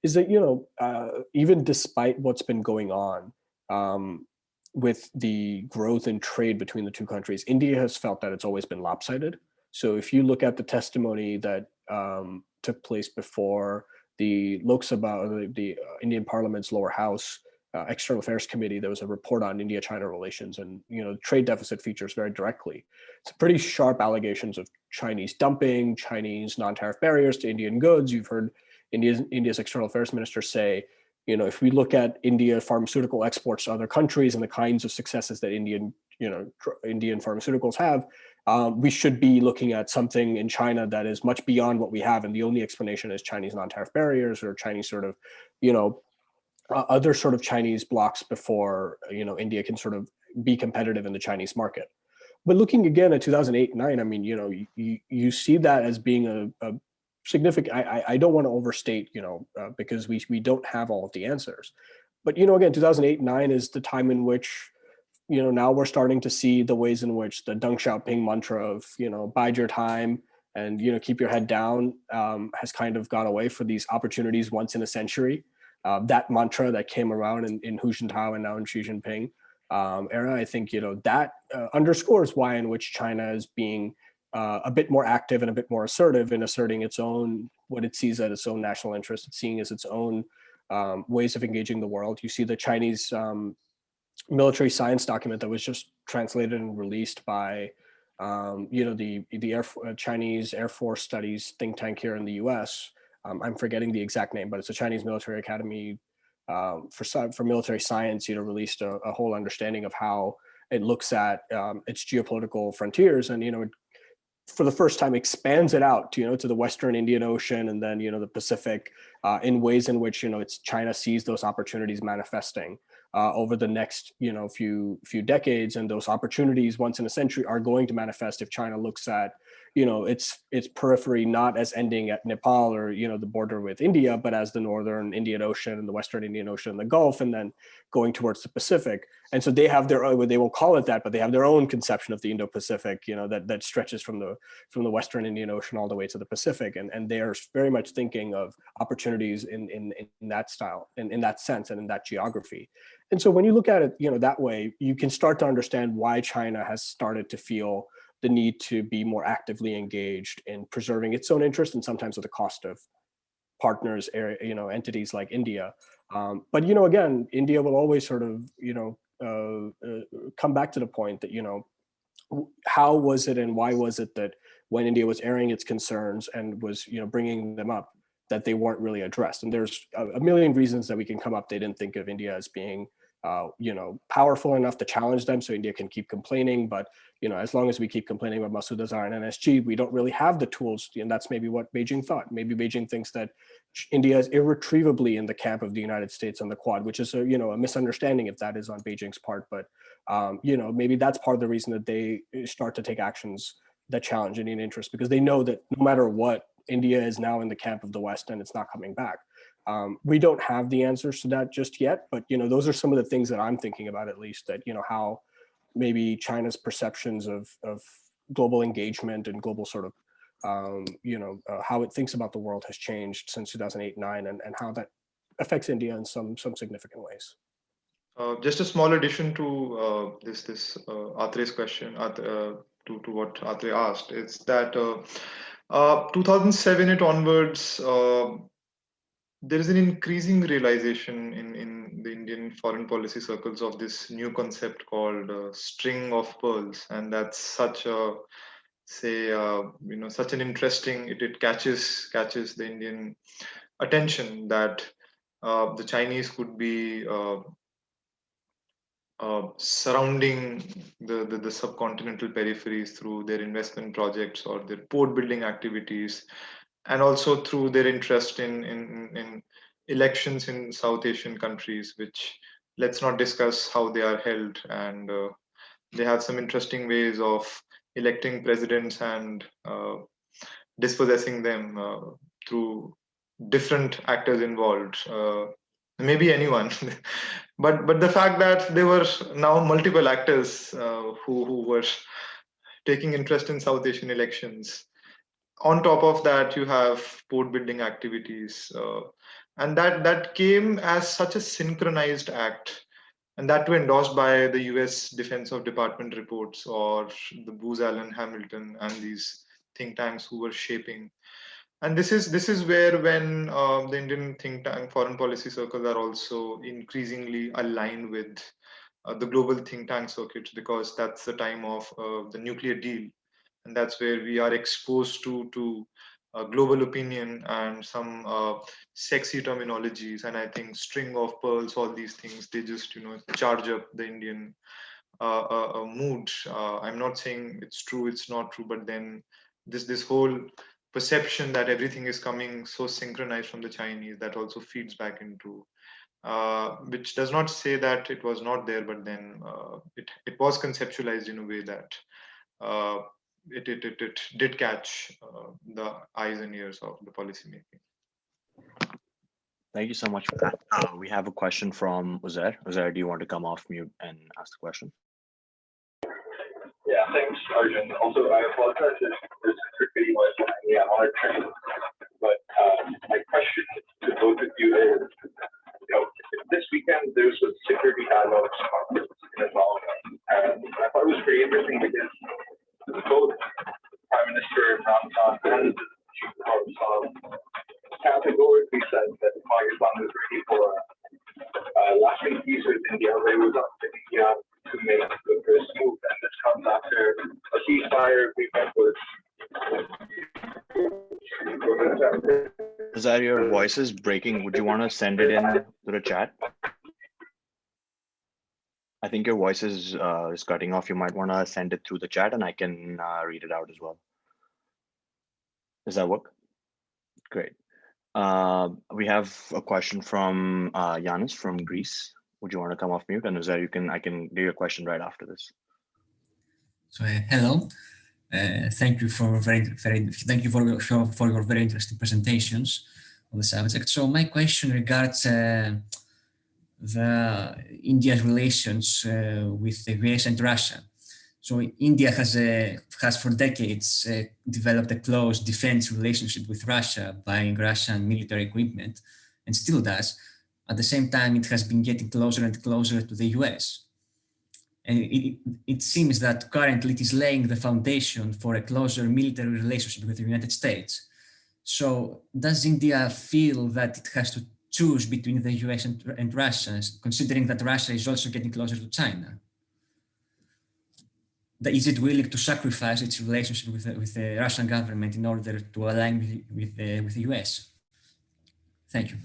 S3: is that, you know, uh, even despite what's been going on um, with the growth in trade between the two countries, India has felt that it's always been lopsided. So if you look at the testimony that um, took place before the Lok Sabha, the, the uh, Indian Parliament's lower house, uh, External Affairs Committee, there was a report on India-China relations and, you know, trade deficit features very directly. It's pretty sharp allegations of Chinese dumping, Chinese non-tariff barriers to Indian goods. You've heard India's, India's External Affairs Minister say, you know, if we look at India pharmaceutical exports to other countries and the kinds of successes that Indian, you know, Indian pharmaceuticals have, um, we should be looking at something in China that is much beyond what we have. And the only explanation is Chinese non-tariff barriers or Chinese sort of, you know, uh, other sort of Chinese blocks before you know India can sort of be competitive in the Chinese market. But looking again at 2008 9, I mean, you know, you, you see that as being a, a significant. I, I don't want to overstate, you know, uh, because we we don't have all of the answers. But you know, again, 2008 9 is the time in which you know now we're starting to see the ways in which the Deng Xiaoping mantra of you know bide your time and you know keep your head down um, has kind of gone away for these opportunities once in a century uh, that mantra that came around in, in Hu Jintao and now in Xi Jinping um, era, I think, you know, that uh, underscores why in which China is being uh, a bit more active and a bit more assertive in asserting its own, what it sees as its own national interest, seeing as its own um, ways of engaging the world. You see the Chinese um, military science document that was just translated and released by, um, you know, the, the Air, uh, Chinese Air Force Studies think tank here in the US, um, I'm forgetting the exact name, but it's a Chinese military academy um, for for military science. You know, released a, a whole understanding of how it looks at um, its geopolitical frontiers, and you know, it, for the first time expands it out to you know to the Western Indian Ocean and then you know the Pacific uh, in ways in which you know it's China sees those opportunities manifesting. Uh, over the next you know few few decades and those opportunities once in a century are going to manifest if China looks at you know, its its periphery not as ending at Nepal or you know the border with India, but as the northern Indian Ocean and the western Indian Ocean and the Gulf, and then going towards the Pacific. And so they have their own, they won't call it that, but they have their own conception of the Indo-Pacific, you know, that that stretches from the from the western Indian Ocean all the way to the Pacific, and and they are very much thinking of opportunities in in in that style, in in that sense, and in that geography. And so when you look at it, you know, that way, you can start to understand why China has started to feel the need to be more actively engaged in preserving its own interest and sometimes at the cost of partners, you know, entities like India. Um, but, you know, again, India will always sort of, you know, uh, uh, come back to the point that, you know, how was it and why was it that when India was airing its concerns and was, you know, bringing them up, that they weren't really addressed. And there's a, a million reasons that we can come up. They didn't think of India as being uh, you know, powerful enough to challenge them so India can keep complaining. But, you know, as long as we keep complaining about Masood Azhar and NSG, we don't really have the tools. And that's maybe what Beijing thought. Maybe Beijing thinks that India is irretrievably in the camp of the United States on the Quad, which is a, you know, a misunderstanding if that is on Beijing's part. But, um, you know, maybe that's part of the reason that they start to take actions that challenge Indian interests because they know that no matter what, India is now in the camp of the West and it's not coming back. Um, we don't have the answers to that just yet, but you know, those are some of the things that I'm thinking about at least that, you know, how maybe China's perceptions of, of global engagement and global sort of, um, you know, uh, how it thinks about the world has changed since 2008, nine, and, and how that affects India in some, some significant ways.
S2: Uh, just a small addition to uh, this this uh, question uh, to to what Atre asked. It's that uh, uh, 2007 it onwards, there is an increasing realization in, in the Indian foreign policy circles of this new concept called uh, string of pearls. And that's such a, say, uh, you know, such an interesting, it, it catches, catches the Indian attention that uh, the Chinese could be uh, uh, surrounding the, the, the subcontinental peripheries through their investment projects or their port building activities and also through their interest in, in, in elections in South Asian countries, which let's not discuss how they are held. And uh, they have some interesting ways of electing presidents and uh, dispossessing them uh, through different actors involved. Uh, maybe anyone, but but the fact that there were now multiple actors uh, who who were taking interest in South Asian elections. On top of that, you have port building activities, uh, and that that came as such a synchronized act, and that too endorsed by the U.S. Defense of Department reports or the Booz Allen Hamilton and these think tanks who were shaping and this is this is where when uh, the indian think tank foreign policy circles are also increasingly aligned with uh, the global think tank circuits because that's the time of uh, the nuclear deal and that's where we are exposed to to uh, global opinion and some uh, sexy terminologies. And i think string of pearls all these things they just you know charge up the indian uh, mood. I'm not saying it's true it's not true but then this this whole perception that everything is coming so synchronized from the Chinese that also feeds back into, uh, which does not say that it was not there, but then uh, it, it was conceptualized in a way that uh, it, it, it, it, did catch uh, the eyes and ears of the policymaking.
S1: Thank you so much for that. Uh, we have a question from Uzair. Uzair, do you want to come off mute and ask the question?
S6: Yeah, thanks, Arjun. Also, I apologize if this video was me on a train, but um, my question to both of you is, you know, this weekend there's a security dialogue conference in Islamabad, and I thought it was pretty interesting because both Prime Minister Imran Khan and the Chief of Staff categorically said that Pakistan was ready for a lasting peace with India, it was up to India to make the first move, and this comes after a ceasefire agreement was.
S1: Is that your voice is breaking? Would you want to send it in to the chat? I think your voice is uh, is cutting off. You might want to send it through the chat, and I can uh, read it out as well. Does that work? Great. Uh, we have a question from uh, Yanis from Greece would you want to come off mute? And is there you can I can do your question right after this.
S7: So uh, hello, uh, thank you for very very thank you for your for your very interesting presentations on the subject. So my question regards uh, the India's relations uh, with the US and Russia. So India has a, has for decades uh, developed a close defense relationship with Russia, buying Russian military equipment, and still does. At the same time, it has been getting closer and closer to the US. And it, it seems that currently it is laying the foundation for a closer military relationship with the United States. So does India feel that it has to choose between the US and, and Russia, considering that Russia is also getting closer to China? Is it willing to sacrifice its relationship with the, with the Russian government in order to align with, with, the, with the US? Thank you.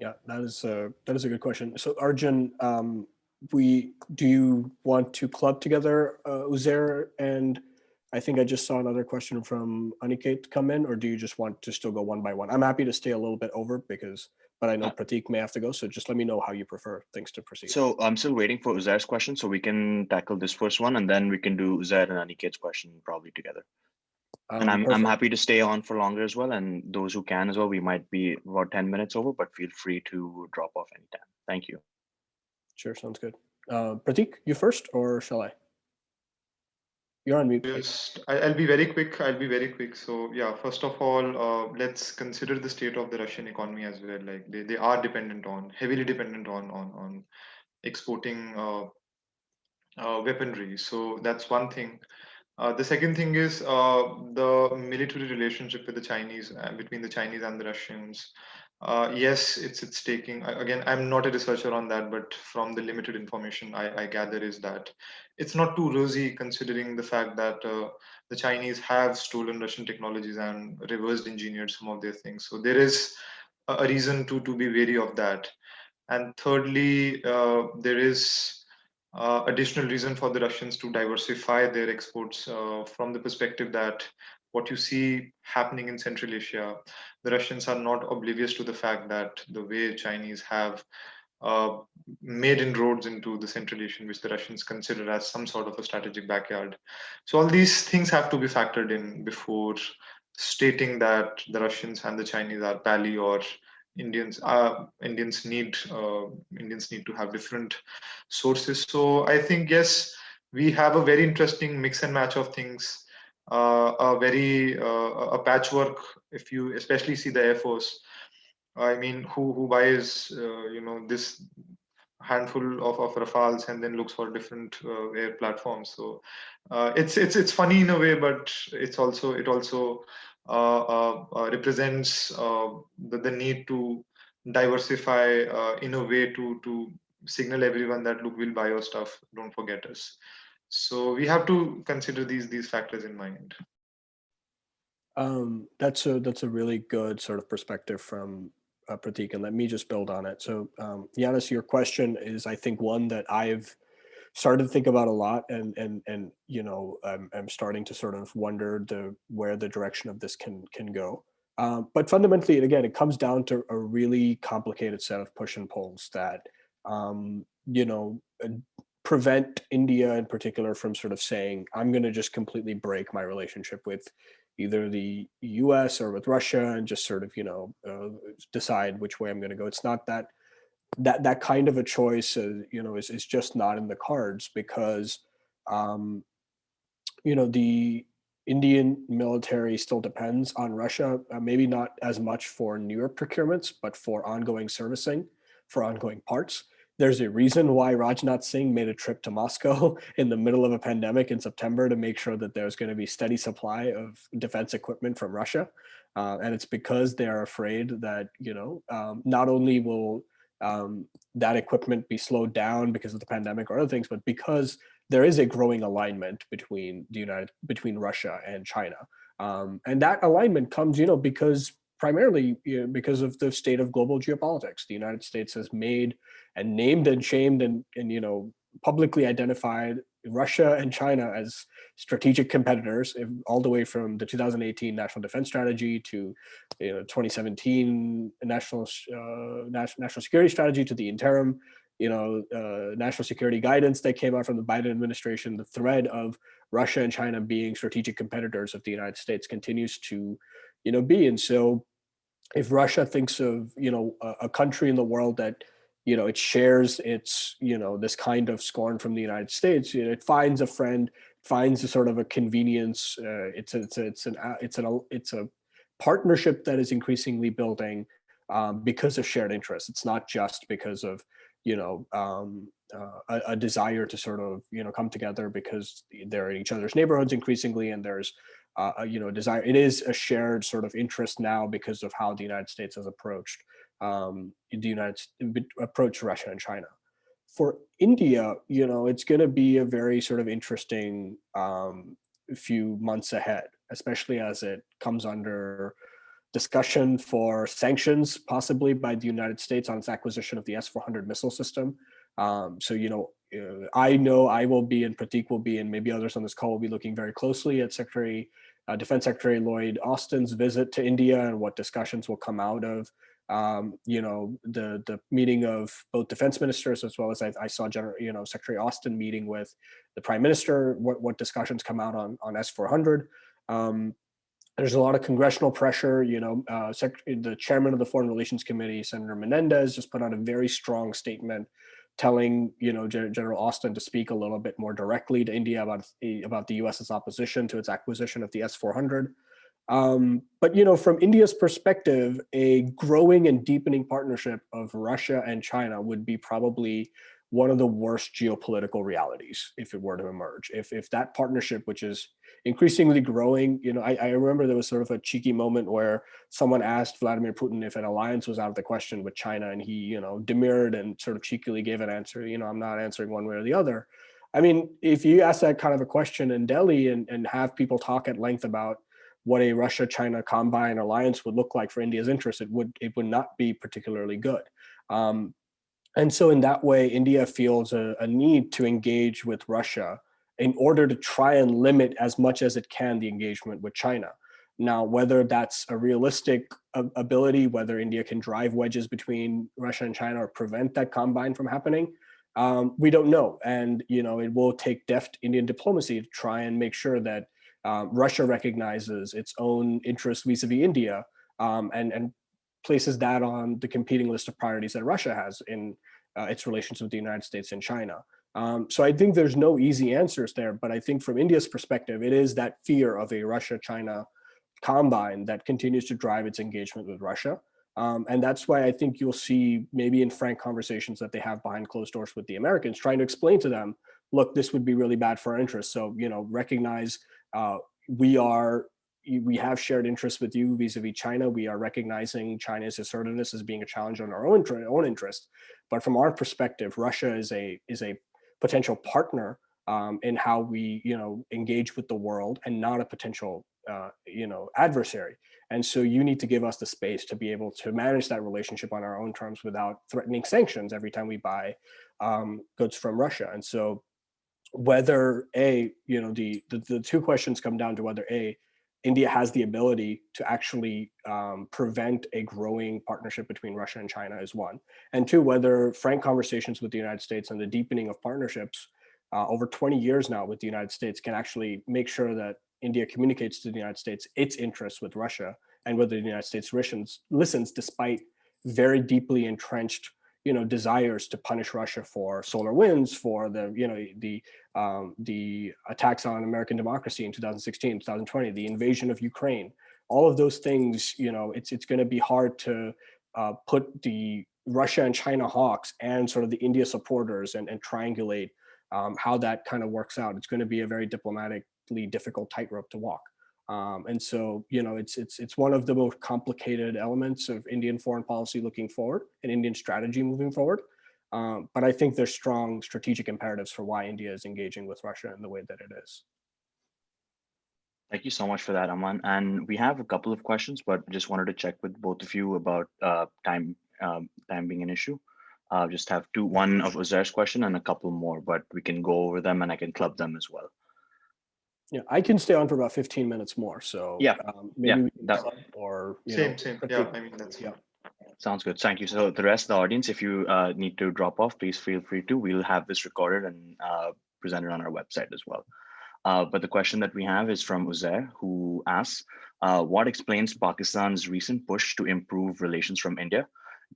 S3: Yeah, that is a that is a good question. So Arjun, um, we do you want to club together uh, Uzair and I think I just saw another question from Aniket come in, or do you just want to still go one by one? I'm happy to stay a little bit over because, but I know uh, Pratik may have to go. So just let me know how you prefer things to proceed.
S1: So I'm still waiting for Uzair's question, so we can tackle this first one, and then we can do Uzair and Aniket's question probably together. Um, and I'm, I'm happy to stay on for longer as well. And those who can as well, we might be about 10 minutes over, but feel free to drop off anytime. Thank you.
S3: Sure, sounds good. Uh, Pratik, you first or shall I? You're on mute.
S2: Just, I'll be very quick. I'll be very quick. So yeah, first of all, uh, let's consider the state of the Russian economy as well. Like they, they are dependent on, heavily dependent on, on, on exporting uh, uh, weaponry. So that's one thing. Uh, the second thing is uh, the military relationship with the Chinese, uh, between the Chinese and the Russians. Uh, yes, it's it's taking again. I'm not a researcher on that, but from the limited information I, I gather is that it's not too rosy considering the fact that uh, the Chinese have stolen Russian technologies and reversed engineered some of their things. So there is a reason to to be wary of that. And thirdly, uh, there is uh, additional reason for the Russians to diversify their exports uh, from the perspective that what you see happening in Central Asia, the Russians are not oblivious to the fact that the way Chinese have uh, made inroads into the Central Asian, which the Russians consider as some sort of a strategic backyard. So all these things have to be factored in before stating that the Russians and the Chinese are pally or Indians uh, Indians need uh, Indians need to have different sources. So I think yes, we have a very interesting mix and match of things. Uh, a very uh, a patchwork. If you especially see the Air Force, I mean, who who buys uh, you know this handful of, of Rafales and then looks for different uh, air platforms. So it's it's it's funny in a way, but it's also it also represents the, the need to diversify in a way to to signal everyone that look we'll buy your stuff don't forget us so we have to consider these these factors in mind
S3: um, that's a that's a really good sort of perspective from uh, Pratik, and let me just build on it. So, um, Yanis, your question is, I think, one that I've started to think about a lot and and and you know I'm, I'm starting to sort of wonder the where the direction of this can can go um, but fundamentally again it comes down to a really complicated set of push and pulls that um, you know prevent India in particular from sort of saying I'm going to just completely break my relationship with either the US or with Russia and just sort of you know uh, decide which way I'm going to go it's not that that that kind of a choice, uh, you know, is is just not in the cards because, um, you know, the Indian military still depends on Russia, uh, maybe not as much for newer procurements, but for ongoing servicing, for ongoing parts. There's a reason why Rajnath Singh made a trip to Moscow in the middle of a pandemic in September to make sure that there's going to be steady supply of defense equipment from Russia. Uh, and it's because they're afraid that, you know, um, not only will um, that equipment be slowed down because of the pandemic or other things, but because there is a growing alignment between the United, between Russia and China. Um, and that alignment comes, you know, because primarily you know, because of the state of global geopolitics. The United States has made and named and shamed and, and you know, publicly identified Russia and China as strategic competitors, all the way from the 2018 National Defense Strategy to you know, 2017 National uh, National Security Strategy to the interim you know, uh, national security guidance that came out from the Biden administration, the thread of Russia and China being strategic competitors of the United States continues to, you know, be. And so if Russia thinks of, you know, a, a country in the world that you know, it shares its, you know, this kind of scorn from the United States. You know, it finds a friend, finds a sort of a convenience. Uh, it's a, it's a, it's an uh, it's an it's a partnership that is increasingly building um, because of shared interests. It's not just because of you know um, uh, a, a, desire to sort of you know come together because they're in each other's neighborhoods increasingly, and there's uh, you know desire. It is a shared sort of interest now because of how the United States has approached um, the United approach Russia and China. For India, you know, it's going to be a very sort of interesting um, few months ahead, especially as it comes under discussion for sanctions, possibly by the United States on its acquisition of the S-400 missile system. Um, so, you know, uh, I know I will be and Pratik will be, and maybe others on this call will be looking very closely at Secretary, uh, Defense Secretary Lloyd Austin's visit to India and what discussions will come out of um, you know, the the meeting of both defense ministers as well as I, I, saw General, you know, Secretary Austin meeting with the Prime Minister. What what discussions come out on on S four hundred? Um, there's a lot of congressional pressure. You know, uh, the chairman of the Foreign Relations Committee, Senator Menendez, just put out a very strong statement telling you know General Austin to speak a little bit more directly to India about about the U.S.'s opposition to its acquisition of the S four hundred. Um, but you know, from India's perspective, a growing and deepening partnership of Russia and China would be probably one of the worst geopolitical realities if it were to emerge. If if that partnership, which is increasingly growing, you know, I, I remember there was sort of a cheeky moment where someone asked Vladimir Putin if an alliance was out of the question with China, and he, you know, demurred and sort of cheekily gave an answer. You know, I'm not answering one way or the other. I mean, if you ask that kind of a question in Delhi and, and have people talk at length about what a Russia-China combine alliance would look like for India's interests, it would it would not be particularly good. Um, And so in that way, India feels a, a need to engage with Russia in order to try and limit as much as it can the engagement with China. Now, whether that's a realistic ability, whether India can drive wedges between Russia and China or prevent that combine from happening, um, we don't know. And you know, it will take deft Indian diplomacy to try and make sure that um, Russia recognizes its own interests vis-a-vis -vis India um, and, and places that on the competing list of priorities that Russia has in uh, its relations with the United States and China. Um, so I think there's no easy answers there, but I think from India's perspective, it is that fear of a Russia-China combine that continues to drive its engagement with Russia. Um, and that's why I think you'll see maybe in frank conversations that they have behind closed doors with the Americans, trying to explain to them, look, this would be really bad for our interests. So, you know, recognize uh, we are we have shared interests with you vis-a-vis -vis China. We are recognizing China's assertiveness as being a challenge on our own, own interest. But from our perspective, Russia is a is a potential partner um, in how we you know engage with the world and not a potential uh, you know adversary. And so you need to give us the space to be able to manage that relationship on our own terms without threatening sanctions every time we buy um, goods from Russia. And so whether a you know the, the the two questions come down to whether a India has the ability to actually um, prevent a growing partnership between Russia and China is one. And two, whether frank conversations with the United States and the deepening of partnerships uh, over 20 years now with the United States can actually make sure that India communicates to the United States its interests with Russia and whether the United States listens, listens despite very deeply entrenched you know desires to punish Russia for SolarWinds, for the you know the um, the attacks on American democracy in 2016, 2020, the invasion of Ukraine, all of those things. You know, it's it's going to be hard to uh, put the Russia and China hawks and sort of the India supporters and, and triangulate um, how that kind of works out. It's going to be a very diplomatically difficult tightrope to walk. Um, and so, you know, it's it's it's one of the most complicated elements of Indian foreign policy looking forward and Indian strategy moving forward. Um, but I think there's strong strategic imperatives for why India is engaging with Russia in the way that it is.
S1: Thank you so much for that, Aman. And we have a couple of questions, but just wanted to check with both of you about uh, time um, time being an issue. Uh, just have two, one of Uzair's question and a couple more, but we can go over them and I can club them as well.
S3: Yeah, I can stay on for about 15 minutes more. So
S1: yeah,
S3: um, maybe
S1: yeah,
S3: we can
S1: that,
S3: or
S2: same,
S3: know,
S2: same. Yeah, I mean that's
S3: yeah.
S1: Sounds good. Thank you. So the rest of the audience, if you uh, need to drop off, please feel free to. We'll have this recorded and uh, presented on our website as well. Uh, but the question that we have is from Uzair, who asks, uh, what explains Pakistan's recent push to improve relations from India,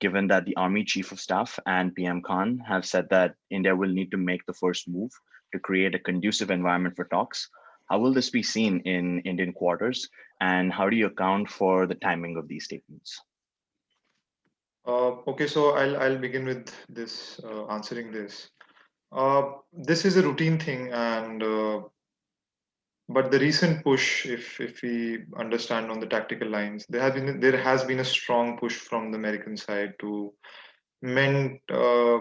S1: given that the Army Chief of Staff and PM Khan have said that India will need to make the first move to create a conducive environment for talks how will this be seen in Indian quarters? And how do you account for the timing of these statements?
S2: Uh, okay, so I'll, I'll begin with this, uh, answering this. Uh, this is a routine thing and uh, but the recent push, if if we understand on the tactical lines, there have been there has been a strong push from the American side to mend uh,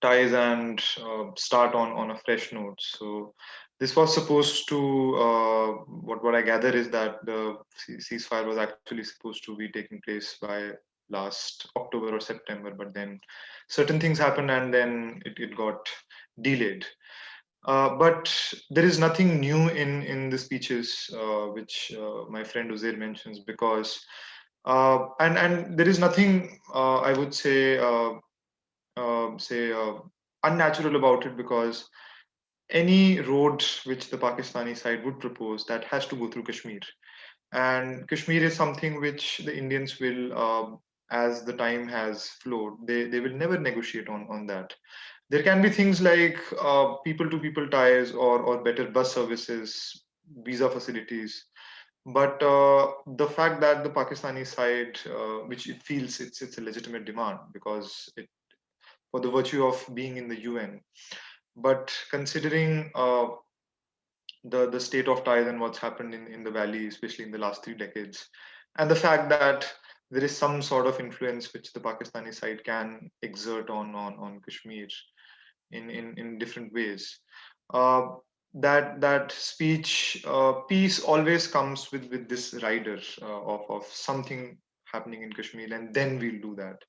S2: ties and uh, start on on a fresh note. So this was supposed to uh, what what I gather is that the ceasefire was actually supposed to be taking place by last October or September, but then certain things happened and then it, it got delayed. Uh, but there is nothing new in in the speeches uh, which uh, my friend Uzair mentions because uh, and and there is nothing uh, I would say say unnatural about it because any road which the Pakistani side would propose that has to go through Kashmir. And Kashmir is something which the Indians will, uh, as the time has flowed, they, they will never negotiate on, on that. There can be things like uh, ties or, or better bus services, visa facilities. But uh, the fact that the Pakistani side, uh, which it feels it's, it's a legitimate demand because it, for the virtue of being in the UN, but considering uh, the the state of ties and what's happened in in the valley, especially in the last three decades, and the fact that there is some sort of influence which the Pakistani side can exert on on on Kashmir in in in different ways. Uh, that that speech uh, peace always comes with with this rider uh, of of something happening in Kashmir, and then we'll do that.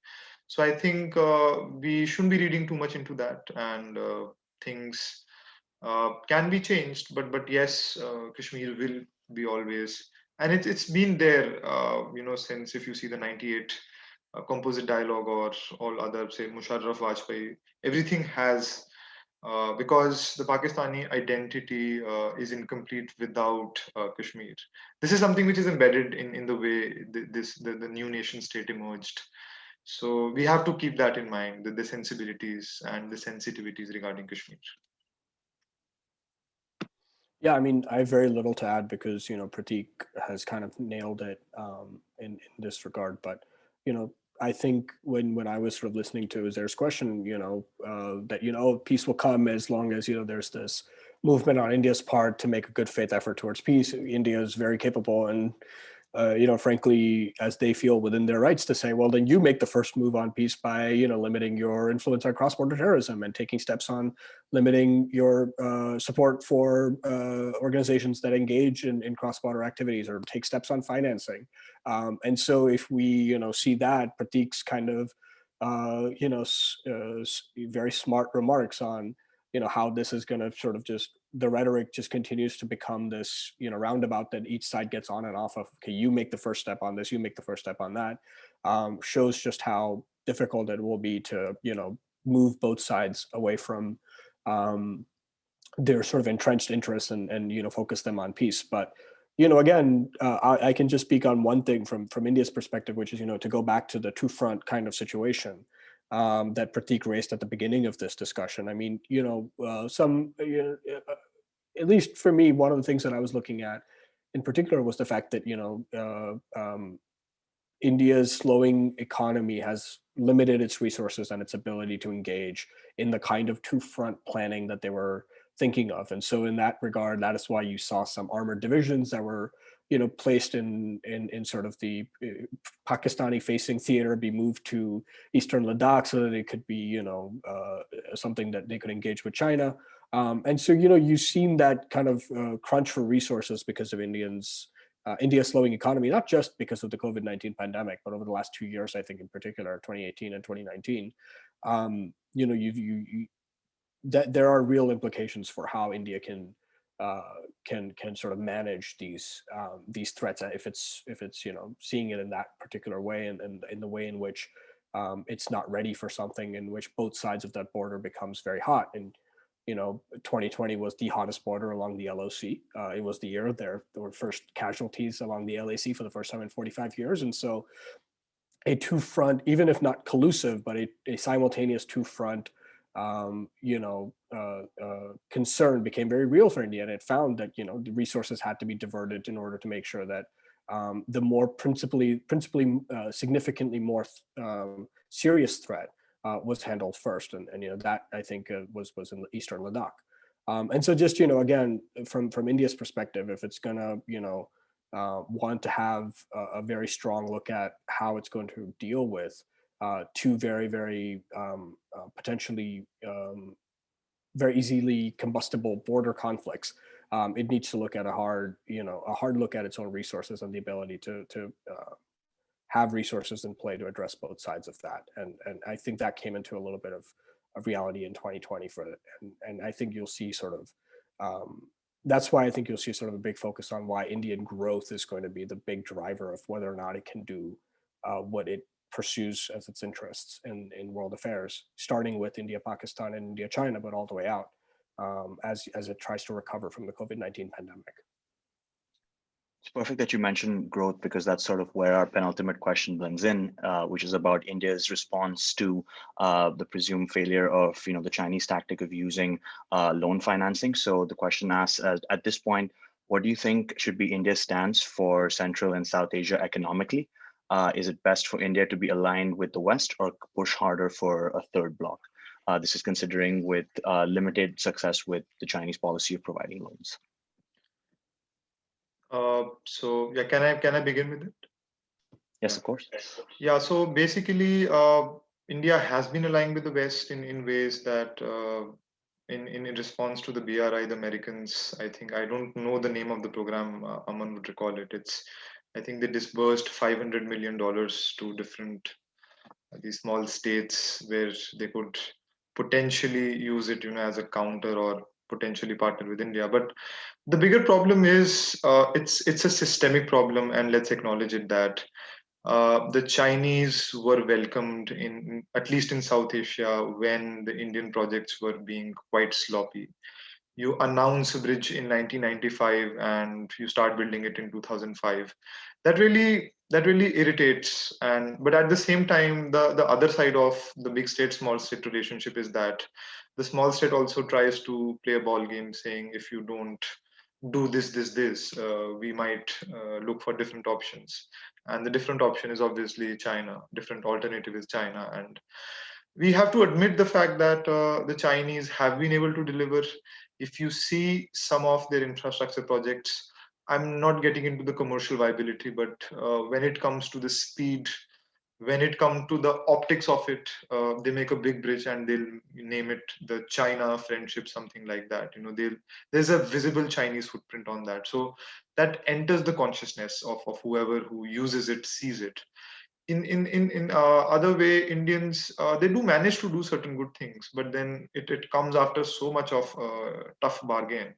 S2: So I think uh, we shouldn't be reading too much into that, and uh, things uh, can be changed. But but yes, uh, Kashmir will be always, and it's it's been there, uh, you know, since if you see the '98 uh, composite dialogue or all other say Musharraf Vajpayee, everything has. because the Pakistani identity is incomplete without Kashmir. This is something which is embedded in, in the way the, this the, the new nation state emerged so we have to keep that in mind, the, the sensibilities and the sensitivities regarding Kashmir.
S3: Yeah, I mean, I have very little to add because, you know, Pratik has kind of nailed it um, in, in this regard. But, you know, I think when when I was sort of listening to Uzair's question, you know, uh, that, you know, peace will come as long as, you know, there's this movement on India's part to make a good faith effort towards peace. India is very capable and uh, you know, frankly, as they feel within their rights to say, well, then you make the first move on peace by, you know, limiting your influence on cross-border terrorism and taking steps on limiting your uh, support for uh, organizations that engage in, in cross-border activities or take steps on financing. Um, and so if we, you know, see that Pratik's kind of, uh, you know, uh, very smart remarks on, you know, how this is going to sort of just the rhetoric just continues to become this, you know, roundabout that each side gets on and off of. Okay, you make the first step on this, you make the first step on that. Um, shows just how difficult it will be to, you know, move both sides away from um, their sort of entrenched interests and, and you know, focus them on peace. But you know, again, uh, I, I, can just speak on one thing from from India's perspective, which is you know to go back to the two front kind of situation um, that Pratik raised at the beginning of this discussion. I mean, you know, uh, some, you know, uh, at least for me, one of the things that I was looking at in particular was the fact that, you know, uh, um, India's slowing economy has limited its resources and its ability to engage in the kind of two-front planning that they were thinking of. And so in that regard, that is why you saw some armored divisions that were you know, placed in, in, in sort of the uh, Pakistani facing theater be moved to Eastern Ladakh so that it could be, you know, uh, something that they could engage with China. Um, and so, you know, you've seen that kind of uh, crunch for resources because of Indians, uh, India's slowing economy, not just because of the COVID-19 pandemic, but over the last two years, I think in particular, 2018 and 2019, um, you know, you, you, you that there are real implications for how India can uh, can can sort of manage these um, these threats uh, if it's if it's you know seeing it in that particular way and, and in the way in which um, it's not ready for something in which both sides of that border becomes very hot. And you know 2020 was the hottest border along the LOC uh, it was the year there, were first casualties along the LAC for the first time in 45 years. And so a two front even if not collusive but a, a simultaneous two front um, you know, uh, uh, concern became very real for India, and it found that you know the resources had to be diverted in order to make sure that um, the more principally, principally uh, significantly more um, serious threat uh, was handled first, and, and you know that I think uh, was was in eastern Ladakh. Um, and so just you know again from from India's perspective, if it's gonna you know uh, want to have a, a very strong look at how it's going to deal with uh, two very, very um, uh, potentially um, very easily combustible border conflicts, um, it needs to look at a hard, you know, a hard look at its own resources and the ability to to uh, have resources in play to address both sides of that. And and I think that came into a little bit of, of reality in 2020 for it. And and I think you'll see sort of um, that's why I think you'll see sort of a big focus on why Indian growth is going to be the big driver of whether or not it can do uh, what it pursues as its interests in, in world affairs, starting with India, Pakistan, and India, China, but all the way out um, as, as it tries to recover from the COVID-19 pandemic.
S1: It's perfect that you mentioned growth because that's sort of where our penultimate question blends in, uh, which is about India's response to uh, the presumed failure of you know the Chinese tactic of using uh, loan financing. So the question asks, uh, at this point, what do you think should be India's stance for Central and South Asia economically? Uh, is it best for India to be aligned with the West or push harder for a third bloc? Uh, this is considering with uh, limited success with the Chinese policy of providing loans.
S2: Uh, so yeah, can I can I begin with it?
S1: Yes, of course.
S2: Yeah, so basically, uh, India has been aligning with the West in in ways that. Uh, in, in response to the BRI, the Americans, I think I don't know the name of the program. Aman would recall it. It's I think they disbursed 500 million dollars to different these small states where they could potentially use it, you know, as a counter or potentially partner with India. But the bigger problem is uh, it's it's a systemic problem, and let's acknowledge it that uh, the Chinese were welcomed in at least in South Asia when the Indian projects were being quite sloppy. You announce a bridge in 1995 and you start building it in 2005. That really that really irritates. And but at the same time, the the other side of the big state small state relationship is that the small state also tries to play a ball game, saying if you don't do this this this uh, we might uh, look for different options and the different option is obviously china different alternative is china and we have to admit the fact that uh, the chinese have been able to deliver if you see some of their infrastructure projects i'm not getting into the commercial viability but uh, when it comes to the speed when it comes to the optics of it uh, they make a big bridge and they'll name it the china friendship something like that. You know they'll there's a visible chinese footprint on that. So that enters the consciousness of, of whoever who uses it sees it in in in, in uh, other way indians uh, they do manage to do certain good things but then it, it comes after so much of uh, tough bargain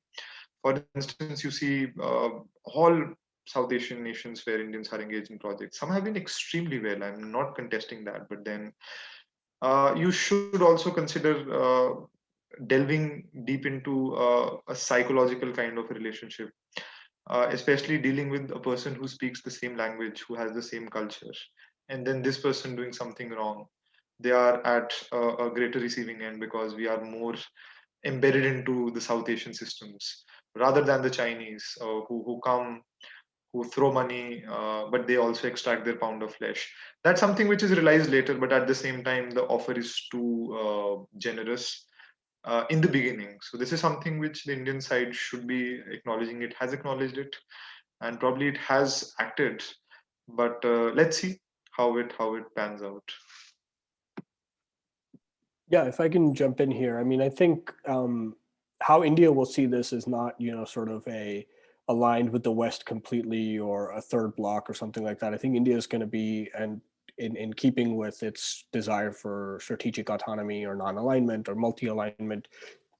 S2: for instance you see uh, all South Asian nations where Indians are engaged in projects. Some have been extremely well. I'm not contesting that, but then uh, you should also consider uh, delving deep into uh, a psychological kind of relationship, uh, especially dealing with a person who speaks the same language, who has the same culture, and then this person doing something wrong. They are at a, a greater receiving end because we are more embedded into the South Asian systems rather than the Chinese uh, who who come who throw money, uh, but they also extract their pound of flesh. That's something which is realized later, but at the same time, the offer is too uh, generous uh, in the beginning. So this is something which the Indian side should be acknowledging. It has acknowledged it, and probably it has acted. But uh, let's see how it how it pans out.
S3: Yeah, if I can jump in here, I mean, I think um, how India will see this is not, you know, sort of a aligned with the West completely or a third block or something like that. I think India is going to be and in, in keeping with its desire for strategic autonomy or non-alignment or multi-alignment,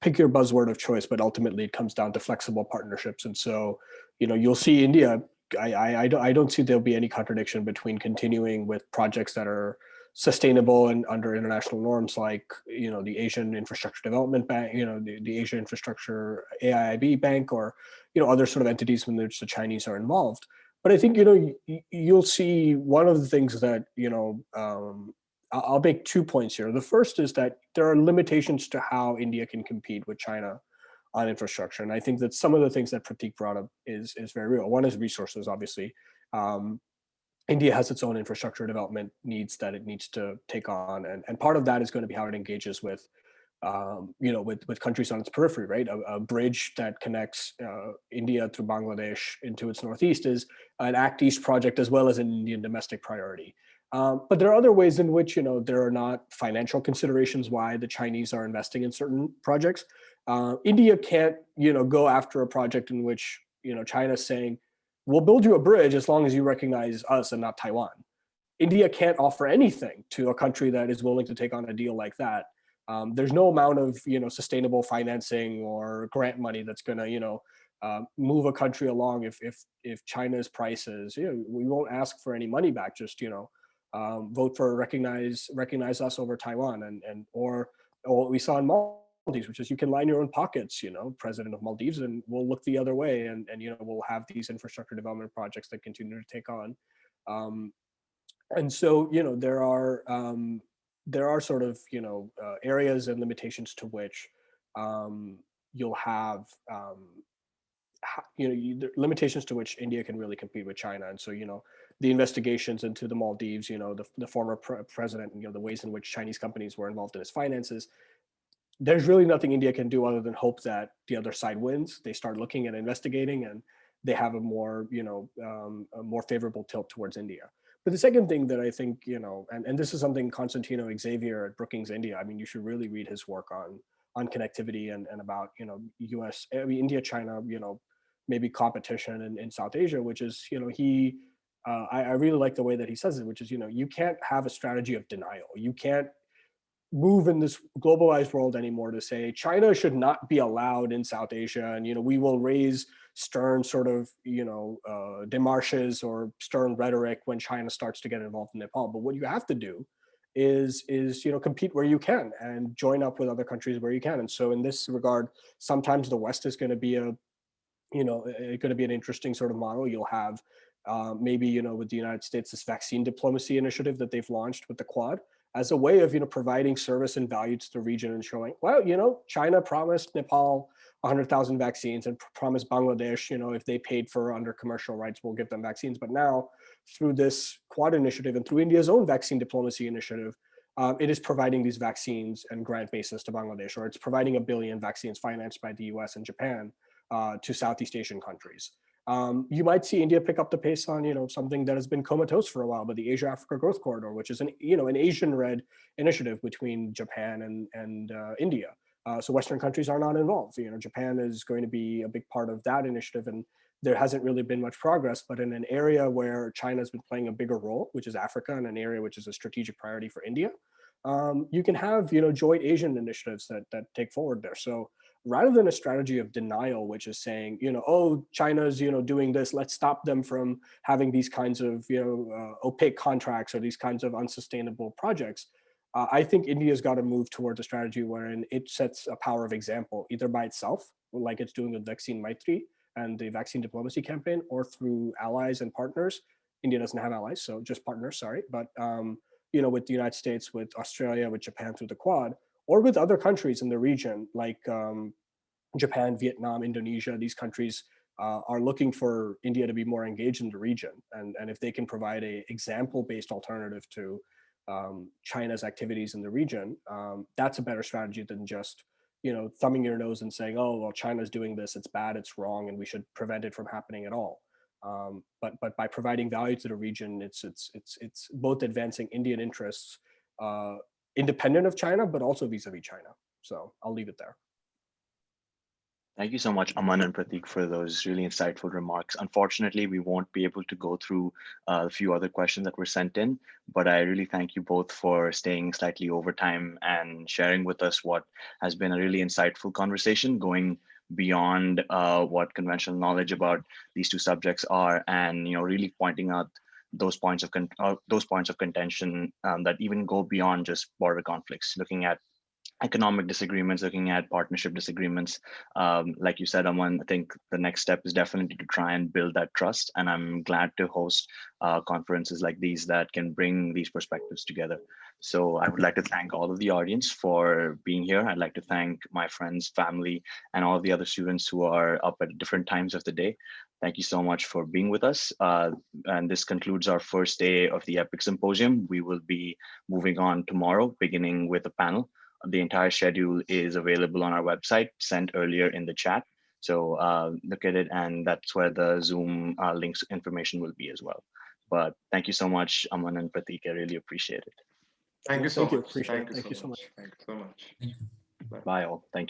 S3: pick your buzzword of choice, but ultimately it comes down to flexible partnerships. And so, you know, you'll see India, I, I, I, don't, I don't see there'll be any contradiction between continuing with projects that are sustainable and under international norms like you know the Asian Infrastructure Development Bank, you know the, the Asia Infrastructure AIIB Bank, or you know other sort of entities which the Chinese are involved. But I think you know you'll see one of the things that you know um, I'll make two points here. The first is that there are limitations to how India can compete with China on infrastructure, and I think that some of the things that Pratik brought up is is very real. One is resources, obviously. Um, India has its own infrastructure development needs that it needs to take on, and and part of that is going to be how it engages with, um, you know, with with countries on its periphery, right? A, a bridge that connects uh, India to Bangladesh into its northeast is an Act East project as well as an Indian domestic priority. Um, but there are other ways in which you know there are not financial considerations why the Chinese are investing in certain projects. Uh, India can't you know go after a project in which you know China's saying we'll build you a bridge as long as you recognize us and not Taiwan. India can't offer anything to a country that is willing to take on a deal like that. Um, there's no amount of you know sustainable financing or grant money that's going to you know uh, move a country along if if if China's prices you know we won't ask for any money back just you know um, vote for recognize recognize us over Taiwan and and or, or what we saw in Malta Maldives, which is you can line your own pockets, you know, president of Maldives, and we'll look the other way and, and you know, we'll have these infrastructure development projects that continue to take on. Um, and so, you know, there are, um, there are sort of, you know, uh, areas and limitations to which um, you'll have, um, you know, you, limitations to which India can really compete with China. And so, you know, the investigations into the Maldives, you know, the, the former pre president, you know, the ways in which Chinese companies were involved in his finances, there's really nothing India can do other than hope that the other side wins. They start looking at investigating and they have a more, you know, um, a more favorable tilt towards India. But the second thing that I think, you know, and, and this is something Constantino Xavier at Brookings India, I mean, you should really read his work on on connectivity and, and about, you know, US, I mean, India, China, you know, maybe competition in, in South Asia, which is, you know, he uh, I, I really like the way that he says it, which is, you know, you can't have a strategy of denial. You can't move in this globalized world anymore to say China should not be allowed in South Asia. And, you know, we will raise stern sort of, you know, uh, demarches or stern rhetoric when China starts to get involved in Nepal. But what you have to do is, is, you know, compete where you can and join up with other countries where you can. And so in this regard, sometimes the West is going to be a, you know, it's going to be an interesting sort of model. You'll have uh, maybe, you know, with the United States, this vaccine diplomacy initiative that they've launched with the Quad as a way of, you know, providing service and value to the region and showing, well, you know, China promised Nepal 100,000 vaccines and promised Bangladesh, you know, if they paid for under commercial rights, we'll give them vaccines. But now through this Quad initiative and through India's own vaccine diplomacy initiative, um, it is providing these vaccines and grant bases to Bangladesh, or it's providing a billion vaccines financed by the US and Japan uh, to Southeast Asian countries. Um, you might see India pick up the pace on, you know, something that has been comatose for a while, but the Asia-Africa Growth Corridor, which is an, you know, an Asian red initiative between Japan and and uh, India. Uh, so Western countries are not involved. You know, Japan is going to be a big part of that initiative, and there hasn't really been much progress. But in an area where China has been playing a bigger role, which is Africa, and an area which is a strategic priority for India, um, you can have, you know, joint Asian initiatives that that take forward there. So rather than a strategy of denial, which is saying, you know, oh, China's, you know, doing this, let's stop them from having these kinds of, you know, uh, opaque contracts or these kinds of unsustainable projects. Uh, I think India's got to move towards a strategy wherein it sets a power of example, either by itself, like it's doing with Vaccine Maitri and the vaccine diplomacy campaign, or through allies and partners. India doesn't have allies, so just partners, sorry. But, um, you know, with the United States, with Australia, with Japan through the Quad, or with other countries in the region like um, Japan, Vietnam, Indonesia, these countries uh, are looking for India to be more engaged in the region. And, and if they can provide a example-based alternative to um, China's activities in the region, um, that's a better strategy than just you know, thumbing your nose and saying, oh, well, China's doing this, it's bad, it's wrong, and we should prevent it from happening at all. Um, but but by providing value to the region, it's it's it's it's both advancing Indian interests uh, independent of China, but also vis-a-vis -vis China. So I'll leave it there.
S1: Thank you so much, Aman and Pratik, for those really insightful remarks. Unfortunately, we won't be able to go through uh, a few other questions that were sent in, but I really thank you both for staying slightly over time and sharing with us what has been a really insightful conversation going beyond uh, what conventional knowledge about these two subjects are and you know really pointing out those points of uh, those points of contention um, that even go beyond just border conflicts looking at economic disagreements, looking at partnership disagreements. Um, like you said, Aman, I think the next step is definitely to try and build that trust. And I'm glad to host uh, conferences like these that can bring these perspectives together. So I would like to thank all of the audience for being here. I'd like to thank my friends, family, and all of the other students who are up at different times of the day. Thank you so much for being with us. Uh, and this concludes our first day of the EPIIC Symposium. We will be moving on tomorrow, beginning with a panel. The entire schedule is available on our website, sent earlier in the chat. So uh, look at it, and that's where the Zoom uh, links information will be as well. But thank you so much, Aman and Pratik. I really appreciate it.
S2: Thank you so
S3: Thank you.
S2: much.
S3: Appreciate
S2: Thank you
S3: Thank
S2: so
S3: you so
S2: much. Thank you so much.
S7: Thank.
S1: Bye all. Thank you.